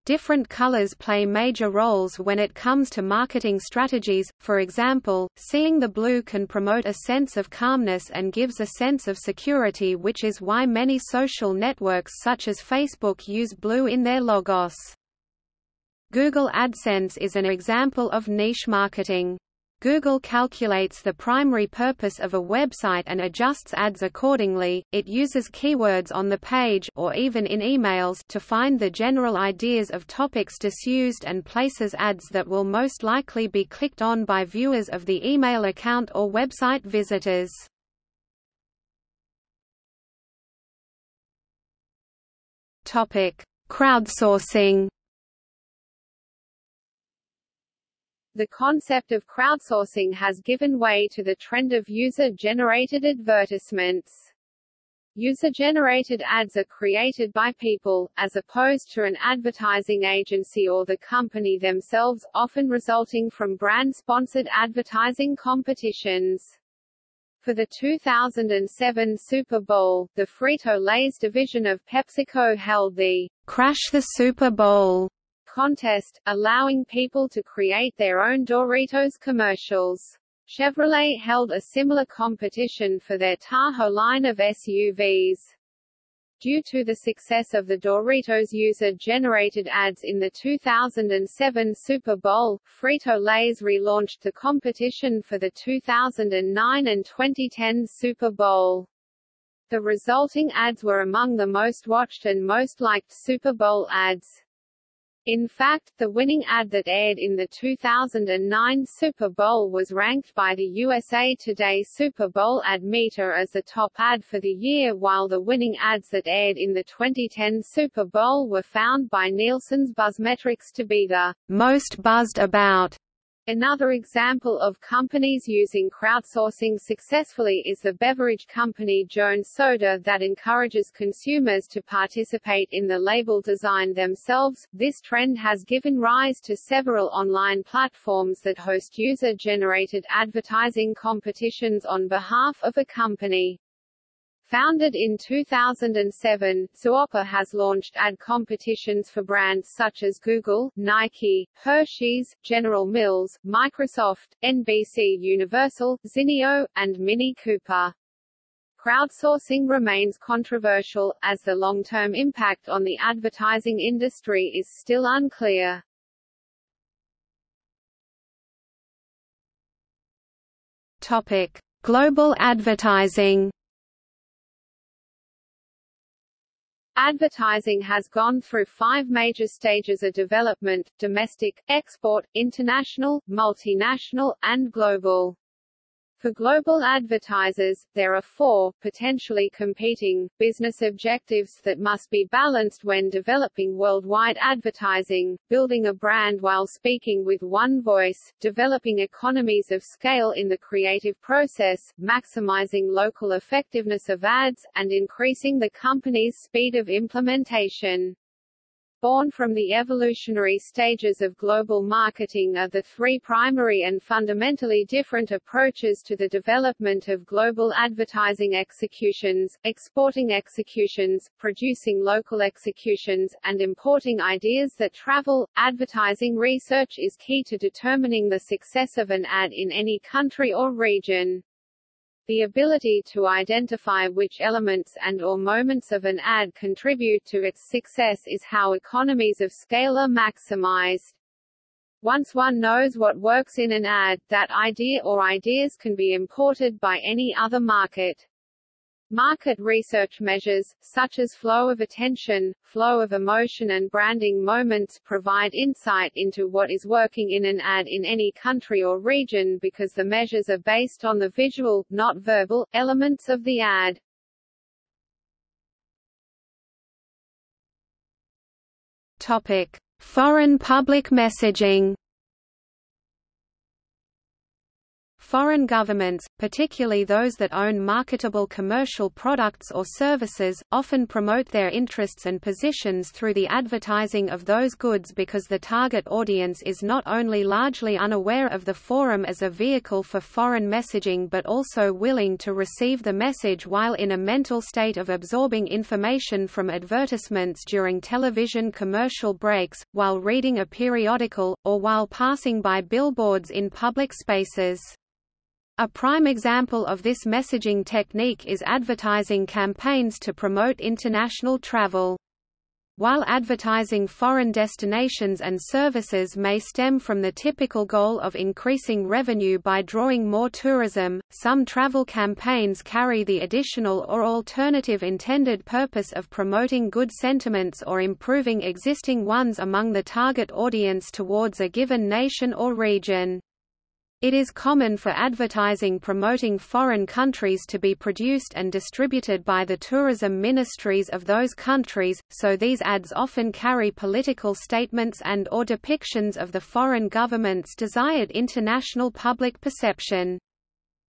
Different colors play major roles when it comes to marketing strategies, for example, seeing the blue can promote a sense of calmness and gives a sense of security which is why many social networks such as Facebook use blue in their logos. Google AdSense is an example of niche marketing. Google calculates the primary purpose of a website and adjusts ads accordingly. It uses keywords on the page or even in emails to find the general ideas of topics disused and places ads that will most likely be clicked on by viewers of the email account or website visitors. Topic: Crowdsourcing The concept of crowdsourcing has given way to the trend of user-generated advertisements. User-generated ads are created by people, as opposed to an advertising agency or the company themselves, often resulting from brand-sponsored advertising competitions. For the 2007 Super Bowl, the Frito-Lay's division of PepsiCo held the Crash the Super Bowl contest, allowing people to create their own Doritos commercials. Chevrolet held a similar competition for their Tahoe line of SUVs. Due to the success of the Doritos user-generated ads in the 2007 Super Bowl, Frito-Lay's relaunched the competition for the 2009 and 2010 Super Bowl. The resulting ads were among the most watched and most liked Super Bowl ads. In fact, the winning ad that aired in the 2009 Super Bowl was ranked by the USA Today Super Bowl Ad Meter as the top ad for the year while the winning ads that aired in the 2010 Super Bowl were found by Nielsen's Buzzmetrics to be the most buzzed about Another example of companies using crowdsourcing successfully is the beverage company Jones Soda that encourages consumers to participate in the label design themselves. This trend has given rise to several online platforms that host user-generated advertising competitions on behalf of a company. Founded in 2007, Zooppa has launched ad competitions for brands such as Google, Nike, Hershey's, General Mills, Microsoft, NBC Universal, Zinio, and Mini Cooper. Crowdsourcing remains controversial, as the long-term impact on the advertising industry is still unclear. Topic: Global advertising. Advertising has gone through five major stages of development, domestic, export, international, multinational, and global. For global advertisers, there are four, potentially competing, business objectives that must be balanced when developing worldwide advertising, building a brand while speaking with one voice, developing economies of scale in the creative process, maximizing local effectiveness of ads, and increasing the company's speed of implementation. Born from the evolutionary stages of global marketing are the three primary and fundamentally different approaches to the development of global advertising executions, exporting executions, producing local executions, and importing ideas that travel. Advertising research is key to determining the success of an ad in any country or region. The ability to identify which elements and or moments of an ad contribute to its success is how economies of scale are maximized. Once one knows what works in an ad, that idea or ideas can be imported by any other market. Market research measures, such as flow of attention, flow of emotion and branding moments provide insight into what is working in an ad in any country or region because the measures are based on the visual, not verbal, elements of the ad. Topic. Foreign public messaging Foreign governments, particularly those that own marketable commercial products or services, often promote their interests and positions through the advertising of those goods because the target audience is not only largely unaware of the forum as a vehicle for foreign messaging but also willing to receive the message while in a mental state of absorbing information from advertisements during television commercial breaks, while reading a periodical, or while passing by billboards in public spaces. A prime example of this messaging technique is advertising campaigns to promote international travel. While advertising foreign destinations and services may stem from the typical goal of increasing revenue by drawing more tourism, some travel campaigns carry the additional or alternative intended purpose of promoting good sentiments or improving existing ones among the target audience towards a given nation or region. It is common for advertising promoting foreign countries to be produced and distributed by the tourism ministries of those countries, so these ads often carry political statements and or depictions of the foreign government's desired international public perception.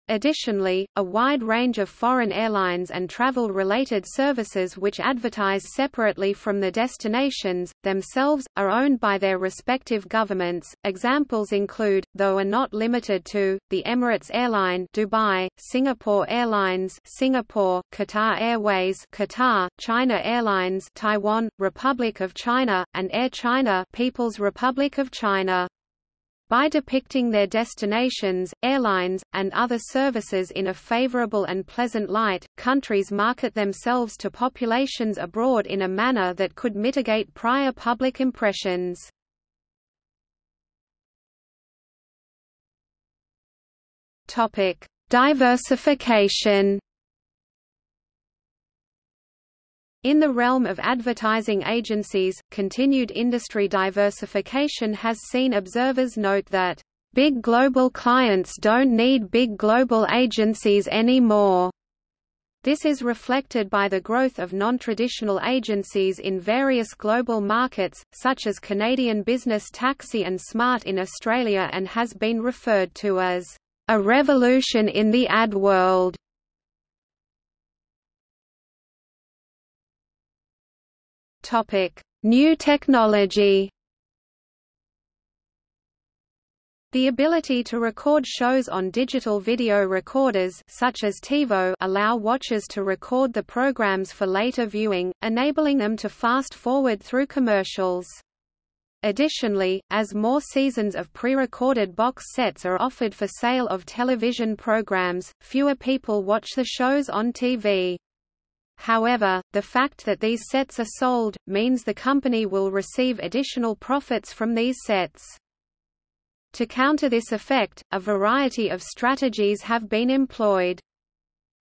Additionally, a wide range of foreign airlines and travel-related services which advertise separately from the destinations, themselves, are owned by their respective governments. Examples include, though are not limited to, the Emirates Airline Dubai, Singapore Airlines Singapore, Qatar Airways Qatar, China Airlines Taiwan, Republic of China, and Air China People's Republic of China. By depicting their destinations, airlines, and other services in a favorable and pleasant light, countries market themselves to populations abroad in a manner that could mitigate prior public impressions. Diversification In the realm of advertising agencies, continued industry diversification has seen observers note that, "...big global clients don't need big global agencies anymore." This is reflected by the growth of non-traditional agencies in various global markets, such as Canadian Business Taxi and Smart in Australia and has been referred to as, "...a revolution in the ad world." New technology. The ability to record shows on digital video recorders such as TiVo allow watchers to record the programs for later viewing, enabling them to fast-forward through commercials. Additionally, as more seasons of pre-recorded box sets are offered for sale of television programs, fewer people watch the shows on TV. However, the fact that these sets are sold, means the company will receive additional profits from these sets. To counter this effect, a variety of strategies have been employed.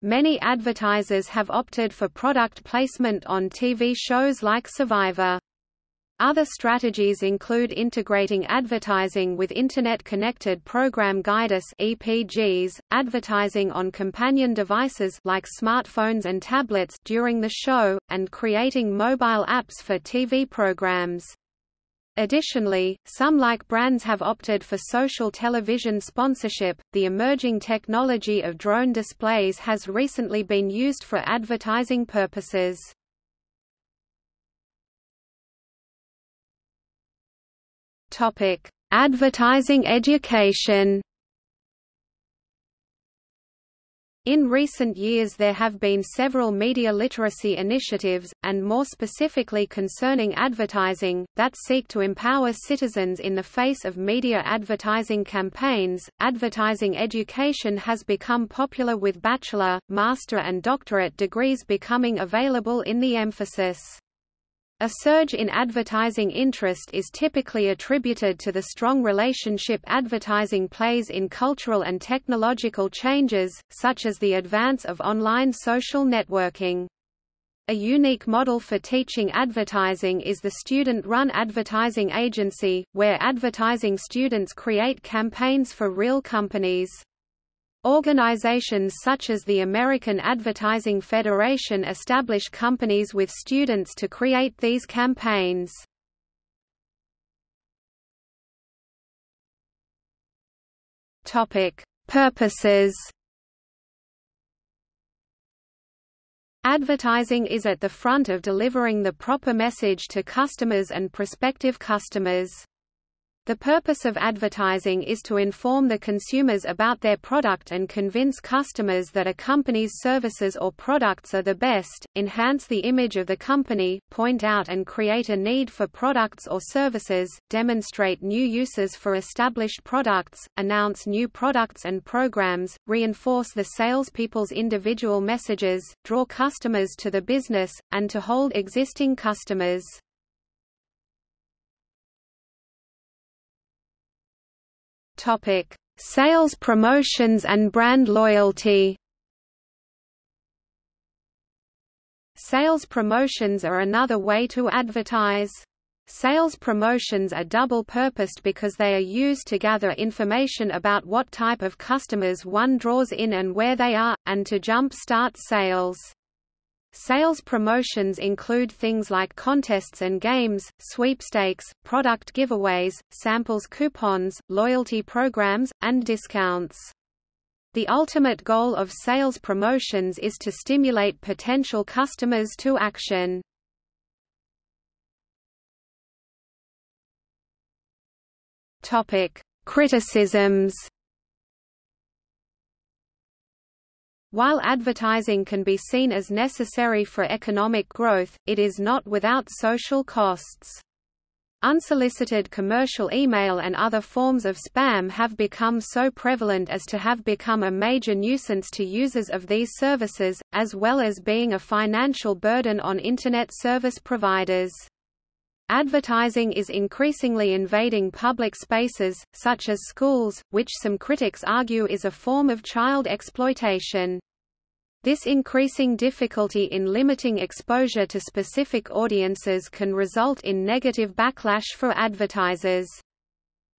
Many advertisers have opted for product placement on TV shows like Survivor. Other strategies include integrating advertising with Internet-connected program guides (EPGs), advertising on companion devices like smartphones and tablets during the show, and creating mobile apps for TV programs. Additionally, some like brands have opted for social television sponsorship. The emerging technology of drone displays has recently been used for advertising purposes. Topic: Advertising education. In recent years there have been several media literacy initiatives, and more specifically concerning advertising, that seek to empower citizens in the face of media advertising campaigns. Advertising education has become popular with bachelor, master and doctorate degrees becoming available in the emphasis. A surge in advertising interest is typically attributed to the strong relationship advertising plays in cultural and technological changes, such as the advance of online social networking. A unique model for teaching advertising is the student-run advertising agency, where advertising students create campaigns for real companies. Organizations such as the American Advertising Federation establish companies with students to create these campaigns. Topic: Purposes. Advertising is at the front of delivering the proper message to customers and prospective customers. The purpose of advertising is to inform the consumers about their product and convince customers that a company's services or products are the best, enhance the image of the company, point out and create a need for products or services, demonstrate new uses for established products, announce new products and programs, reinforce the salespeople's individual messages, draw customers to the business, and to hold existing customers. Topic: Sales promotions and brand loyalty. Sales promotions are another way to advertise. Sales promotions are double-purposed because they are used to gather information about what type of customers one draws in and where they are, and to jump-start sales. Sales promotions include things like contests and games, sweepstakes, product giveaways, samples coupons, loyalty programs, and discounts. The ultimate goal of sales promotions is to stimulate potential customers to action. Criticisms. While advertising can be seen as necessary for economic growth, it is not without social costs. Unsolicited commercial email and other forms of spam have become so prevalent as to have become a major nuisance to users of these services, as well as being a financial burden on Internet service providers. Advertising is increasingly invading public spaces, such as schools, which some critics argue is a form of child exploitation. This increasing difficulty in limiting exposure to specific audiences can result in negative backlash for advertisers.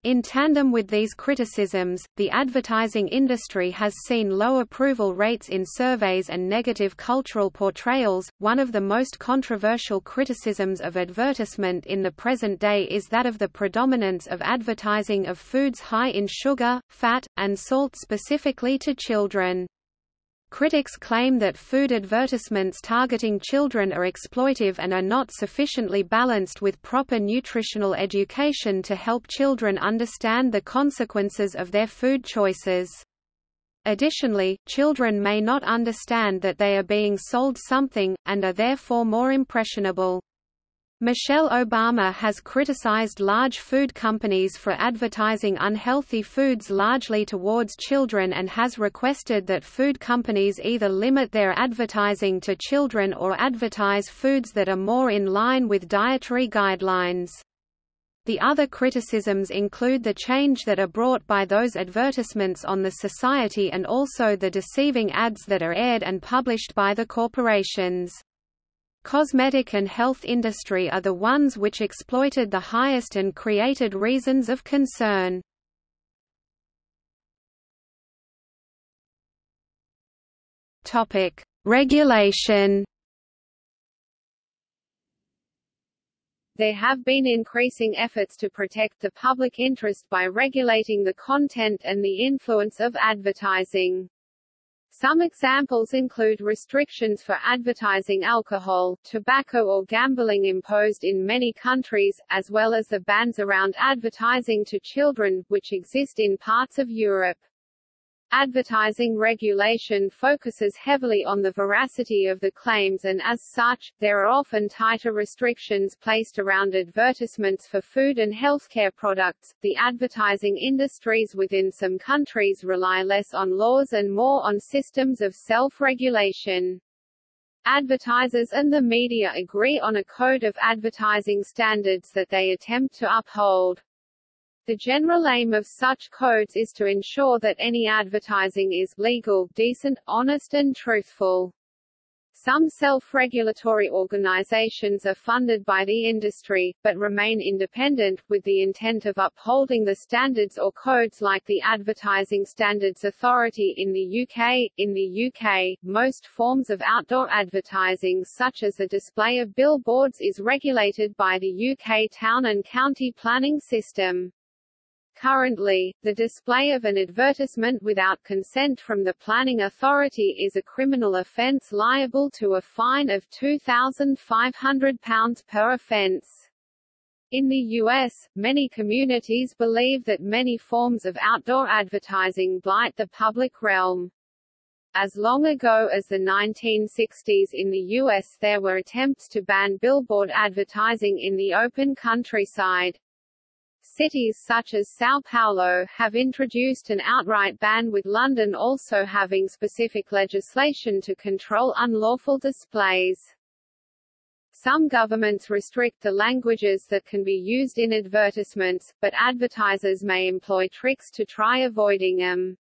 In tandem with these criticisms, the advertising industry has seen low approval rates in surveys and negative cultural portrayals. One of the most controversial criticisms of advertisement in the present day is that of the predominance of advertising of foods high in sugar, fat, and salt specifically to children. Critics claim that food advertisements targeting children are exploitive and are not sufficiently balanced with proper nutritional education to help children understand the consequences of their food choices. Additionally, children may not understand that they are being sold something, and are therefore more impressionable. Michelle Obama has criticized large food companies for advertising unhealthy foods largely towards children and has requested that food companies either limit their advertising to children or advertise foods that are more in line with dietary guidelines. The other criticisms include the change that are brought by those advertisements on the society and also the deceiving ads that are aired and published by the corporations. Cosmetic and health industry are the ones which exploited the highest and created reasons of concern. Topic: Regulation. There have been increasing efforts to protect the public interest by regulating the content and the influence of advertising. Some examples include restrictions for advertising alcohol, tobacco or gambling imposed in many countries, as well as the bans around advertising to children, which exist in parts of Europe. Advertising regulation focuses heavily on the veracity of the claims and as such, there are often tighter restrictions placed around advertisements for food and healthcare products. The advertising industries within some countries rely less on laws and more on systems of self-regulation. Advertisers and the media agree on a code of advertising standards that they attempt to uphold. The general aim of such codes is to ensure that any advertising is legal, decent, honest and truthful. Some self-regulatory organizations are funded by the industry, but remain independent, with the intent of upholding the standards or codes like the Advertising Standards Authority in the UK. In the UK, most forms of outdoor advertising such as the display of billboards is regulated by the UK Town and Country Planning System. Currently, the display of an advertisement without consent from the planning authority is a criminal offence liable to a fine of £2,500 per offence. In the U.S., many communities believe that many forms of outdoor advertising blight the public realm. As long ago as the 1960s in the U.S. there were attempts to ban billboard advertising in the open countryside. Cities such as São Paulo have introduced an outright ban with London also having specific legislation to control unlawful displays. Some governments restrict the languages that can be used in advertisements, but advertisers may employ tricks to try avoiding them.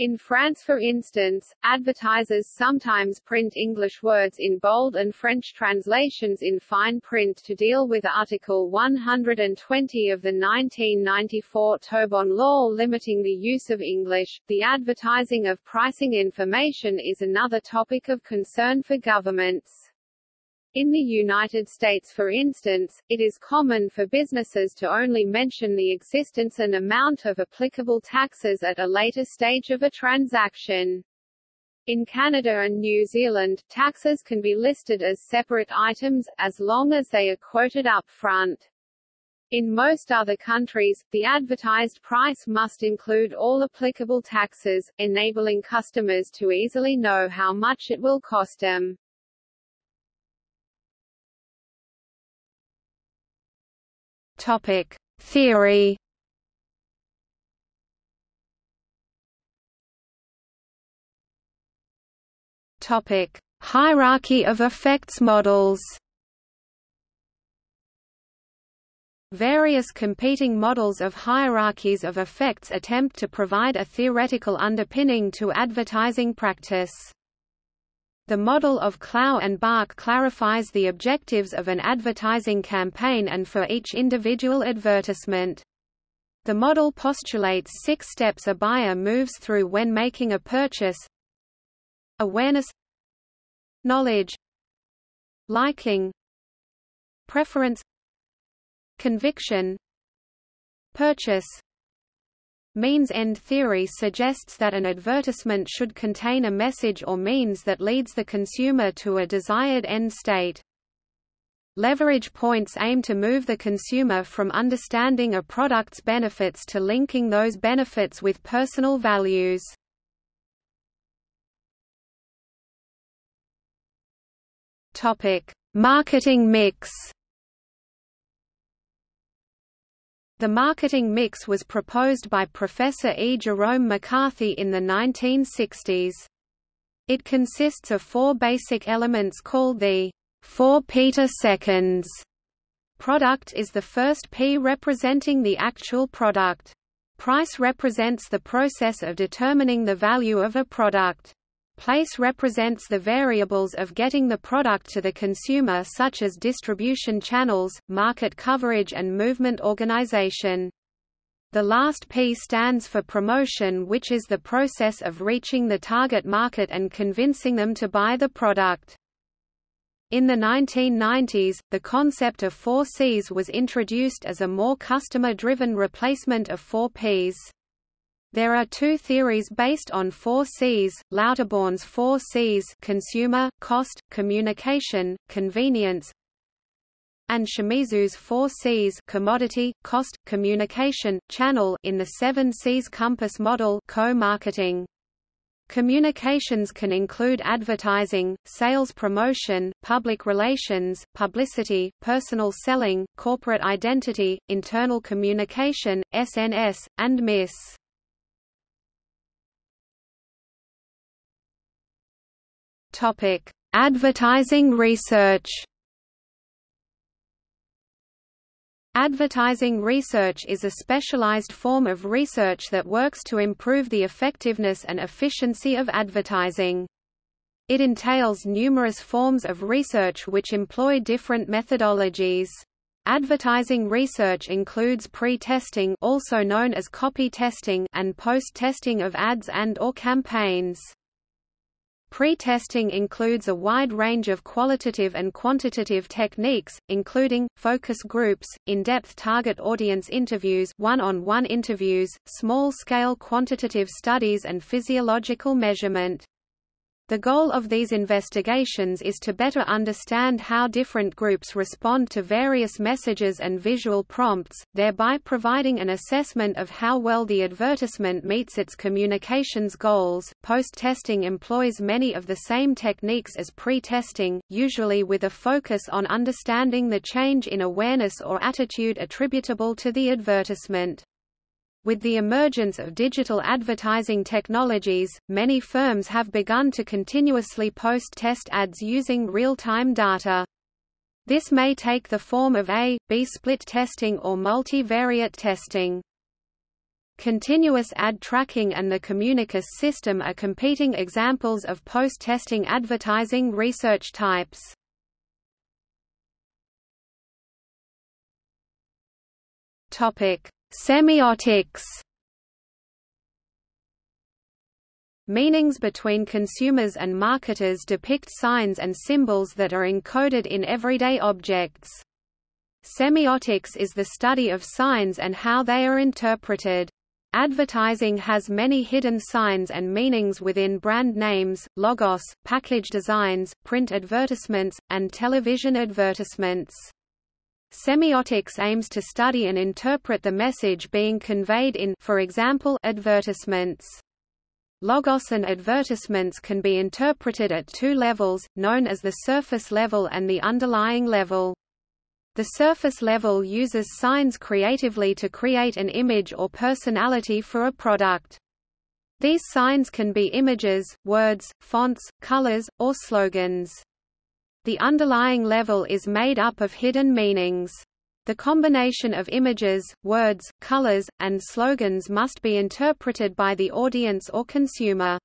In France for instance, advertisers sometimes print English words in bold and French translations in fine print to deal with Article 120 of the 1994 Toubon Law limiting the use of English. The advertising of pricing information is another topic of concern for governments. In the United States for instance, it is common for businesses to only mention the existence and amount of applicable taxes at a later stage of a transaction. In Canada and New Zealand, taxes can be listed as separate items, as long as they are quoted up front. In most other countries, the advertised price must include all applicable taxes, enabling customers to easily know how much it will cost them. Topic: Theory. Topic: Hierarchy of effects models. Various competing models of hierarchies of effects attempt to provide a theoretical underpinning to advertising practice. The model of Clow and Baack clarifies the objectives of an advertising campaign and for each individual advertisement. The model postulates six steps a buyer moves through when making a purchase. Awareness. Knowledge. Liking. Preference. Conviction. Purchase Means-end theory suggests that an advertisement should contain a message or means that leads the consumer to a desired end state. Leverage points aim to move the consumer from understanding a product's benefits to linking those benefits with personal values. Topic: Marketing mix. The marketing mix was proposed by Professor E. Jerome McCarthy in the 1960s. It consists of four basic elements called the 4 Peter seconds. Product is the first P representing the actual product. Price represents the process of determining the value of a product. Place represents the variables of getting the product to the consumer such as distribution channels, market coverage and movement organization. The last P stands for promotion which is the process of reaching the target market and convincing them to buy the product. In the 1990s, the concept of 4 Cs was introduced as a more customer-driven replacement of 4 Ps. There are two theories based on four Cs, Lauterborn's four Cs consumer, cost, communication, convenience and Shimizu's four Cs commodity, cost, communication, channel in the seven Cs compass model co-marketing. Communications can include advertising, sales promotion, public relations, publicity, personal selling, corporate identity, internal communication, SNS, and MIS. Topic: Advertising research. Advertising research is a specialized form of research that works to improve the effectiveness and efficiency of advertising. It entails numerous forms of research which employ different methodologies. Advertising research includes pre-testing also known as copy testing and post-testing of ads and or campaigns. Pre-testing includes a wide range of qualitative and quantitative techniques, including, focus groups, in-depth target audience interviews one-on-one -on -one interviews, small-scale quantitative studies and physiological measurement. The goal of these investigations is to better understand how different groups respond to various messages and visual prompts, thereby providing an assessment of how well the advertisement meets its communications goals. Post testing employs many of the same techniques as pre testing, usually with a focus on understanding the change in awareness or attitude attributable to the advertisement. With the emergence of digital advertising technologies, many firms have begun to continuously post-test ads using real-time data. This may take the form of A, B split testing or multivariate testing. Continuous ad tracking and the Communicus system are competing examples of post-testing advertising research types. Topic: Semiotics. Meanings between consumers and marketers depict signs and symbols that are encoded in everyday objects. Semiotics is the study of signs and how they are interpreted. Advertising has many hidden signs and meanings within brand names, logos, package designs, print advertisements, and television advertisements. Semiotics aims to study and interpret the message being conveyed in for example, advertisements. Logos and advertisements can be interpreted at two levels, known as the surface level and the underlying level. The surface level uses signs creatively to create an image or personality for a product. These signs can be images, words, fonts, colors, or slogans. The underlying level is made up of hidden meanings. The combination of images, words, colors, and slogans must be interpreted by the audience or consumer.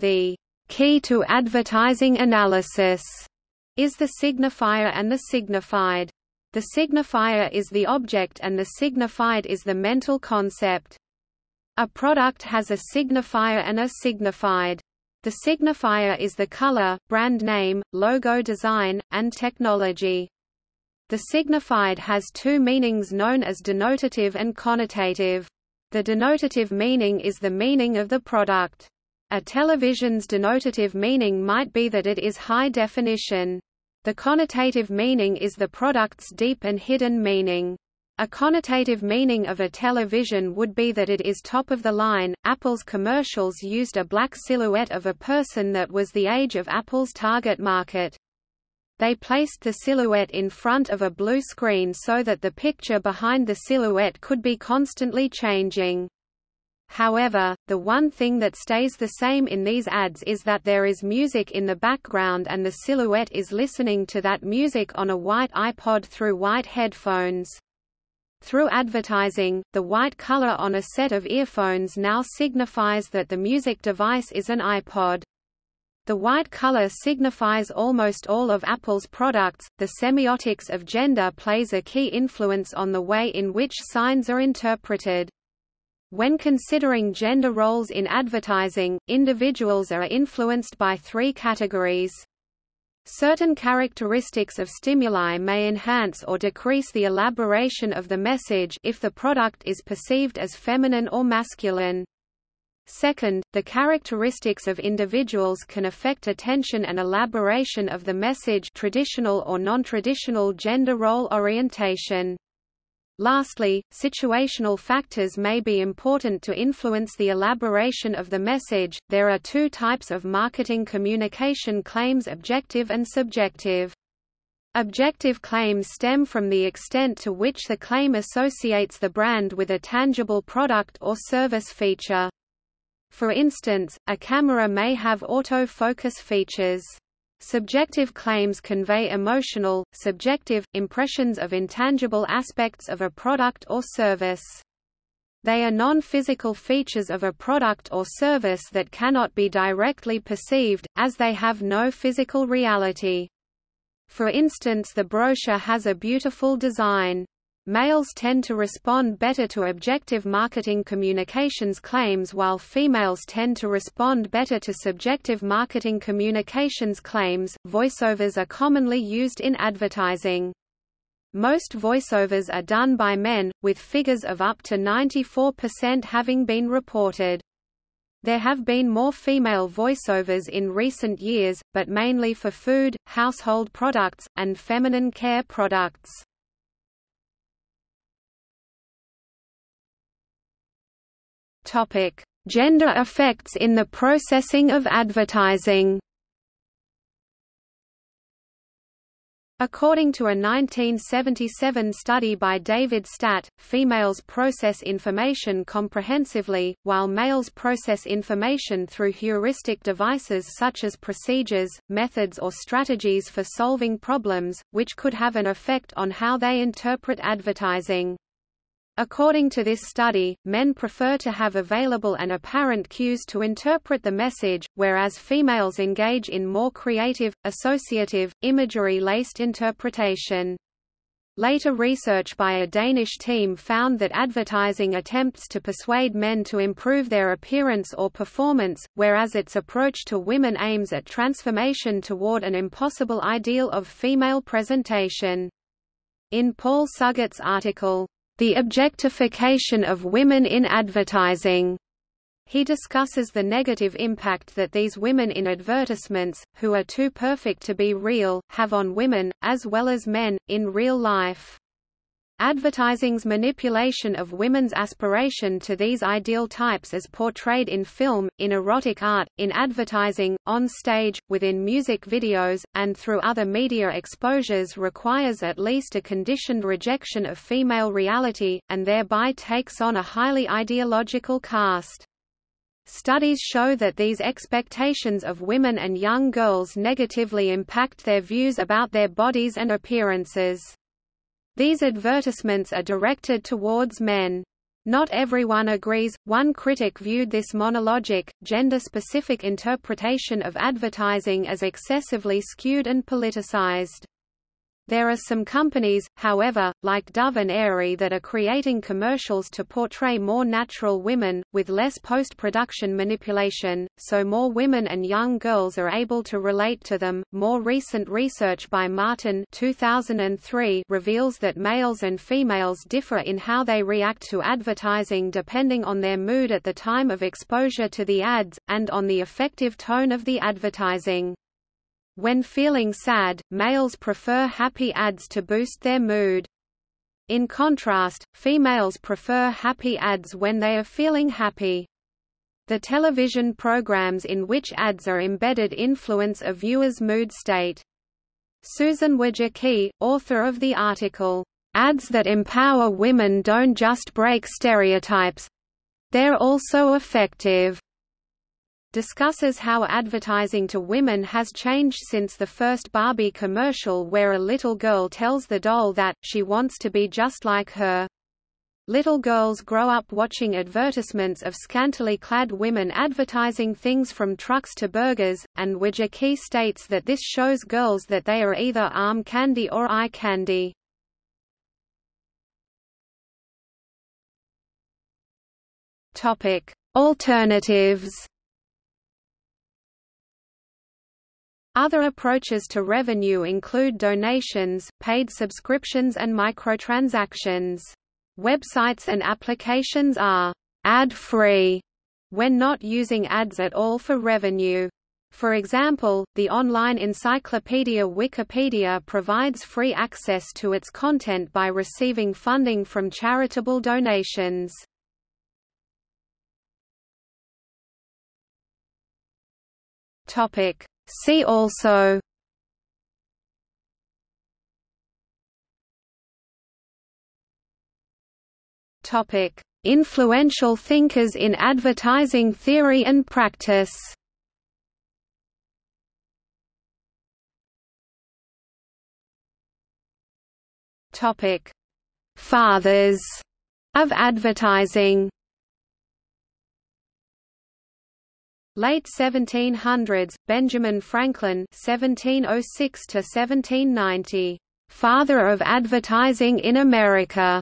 The key to advertising analysis is the signifier and the signified. The signifier is the object and the signified is the mental concept. A product has a signifier and a signified. The signifier is the color, brand name, logo design, and technology. The signified has two meanings known as denotative and connotative. The denotative meaning is the meaning of the product. A television's denotative meaning might be that it is high definition. The connotative meaning is the product's deep and hidden meaning. A connotative meaning of a television would be that it is top of the line. Apple's commercials used a black silhouette of a person that was the age of Apple's target market. They placed the silhouette in front of a blue screen so that the picture behind the silhouette could be constantly changing. However, the one thing that stays the same in these ads is that there is music in the background and the silhouette is listening to that music on a white iPod through white headphones. Through advertising, the white color on a set of earphones now signifies that the music device is an iPod. The white color signifies almost all of Apple's products. The semiotics of gender plays a key influence on the way in which signs are interpreted. When considering gender roles in advertising, individuals are influenced by three categories. Certain characteristics of stimuli may enhance or decrease the elaboration of the message if the product is perceived as feminine or masculine. Second, the characteristics of individuals can affect attention and elaboration of the message traditional or non-traditional gender role orientation. Lastly, situational factors may be important to influence the elaboration of the message. There are two types of marketing communication claims objective and subjective. Objective claims stem from the extent to which the claim associates the brand with a tangible product or service feature. For instance, a camera may have autofocus features. Subjective claims convey emotional, subjective, impressions of intangible aspects of a product or service. They are non-physical features of a product or service that cannot be directly perceived, as they have no physical reality. For instance the brochure has a beautiful design. Males tend to respond better to objective marketing communications claims while females tend to respond better to subjective marketing communications claims. Voiceovers are commonly used in advertising. Most voiceovers are done by men, with figures of up to 94% having been reported. There have been more female voiceovers in recent years, but mainly for food, household products, and feminine care products. Topic: Gender effects in the processing of advertising. According to a 1977 study by David Statt, females process information comprehensively, while males process information through heuristic devices such as procedures, methods or strategies for solving problems, which could have an effect on how they interpret advertising. According to this study, men prefer to have available and apparent cues to interpret the message, whereas females engage in more creative, associative, imagery-laced interpretation. Later research by a Danish team found that advertising attempts to persuade men to improve their appearance or performance, whereas its approach to women aims at transformation toward an impossible ideal of female presentation. In Paul Suggett's article, The Objectification of Women in Advertising, he discusses the negative impact that these women in advertisements, who are too perfect to be real, have on women, as well as men, in real life. Advertising's manipulation of women's aspiration to these ideal types as portrayed in film, in erotic art, in advertising, on stage, within music videos, and through other media exposures requires at least a conditioned rejection of female reality, and thereby takes on a highly ideological cast. Studies show that these expectations of women and young girls negatively impact their views about their bodies and appearances. These advertisements are directed towards men. Not everyone agrees. One critic viewed this monologic, gender specific interpretation of advertising as excessively skewed and politicized. There are some companies, however, like Dove and Aerie that are creating commercials to portray more natural women, with less post-production manipulation, so more women and young girls are able to relate to them. More recent research by Martin 2003 reveals that males and females differ in how they react to advertising depending on their mood at the time of exposure to the ads, and on the effective tone of the advertising. When feeling sad, males prefer happy ads to boost their mood. In contrast, females prefer happy ads when they are feeling happy. The television programs in which ads are embedded influence a viewer's mood state. Susan Wojcicki, author of the article, "'Ads that empower women don't just break stereotypes. They're also effective' discusses how advertising to women has changed since the first Barbie commercial where a little girl tells the doll that, she wants to be just like her. Little girls grow up watching advertisements of scantily clad women advertising things from trucks to burgers, and Wojcicki states that this shows girls that they are either arm candy or eye candy. Alternatives Other approaches to revenue include donations, paid subscriptions and microtransactions. Websites and applications are ad-free when not using ads at all for revenue. For example, the online encyclopedia Wikipedia provides free access to its content by receiving funding from charitable donations. Topic: See also Topic: Influential thinkers in advertising theory and practice. Topic: Fathers of advertising. Late 1700s, Benjamin Franklin (1706–1790), father of advertising in America.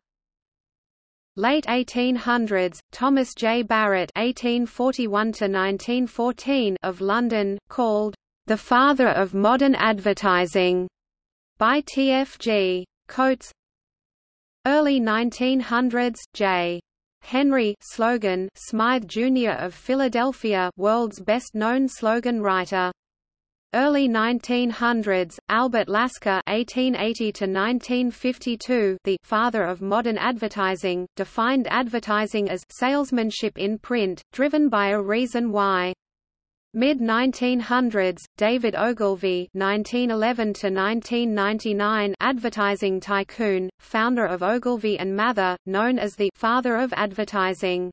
Late 1800s, Thomas J. Barrett (1841–1914) of London, called the father of modern advertising by T. F. G. Coates. Early 1900s, J. Henry slogan Smythe Jr. of Philadelphia world's best-known slogan writer. Early 1900s, Albert Lasker (1880–1952), the father of modern advertising, defined advertising as salesmanship in print, driven by a reason why. Mid-1900s, David Ogilvy (1911–1999), advertising tycoon, founder of Ogilvy and Mather, known as the "father of advertising."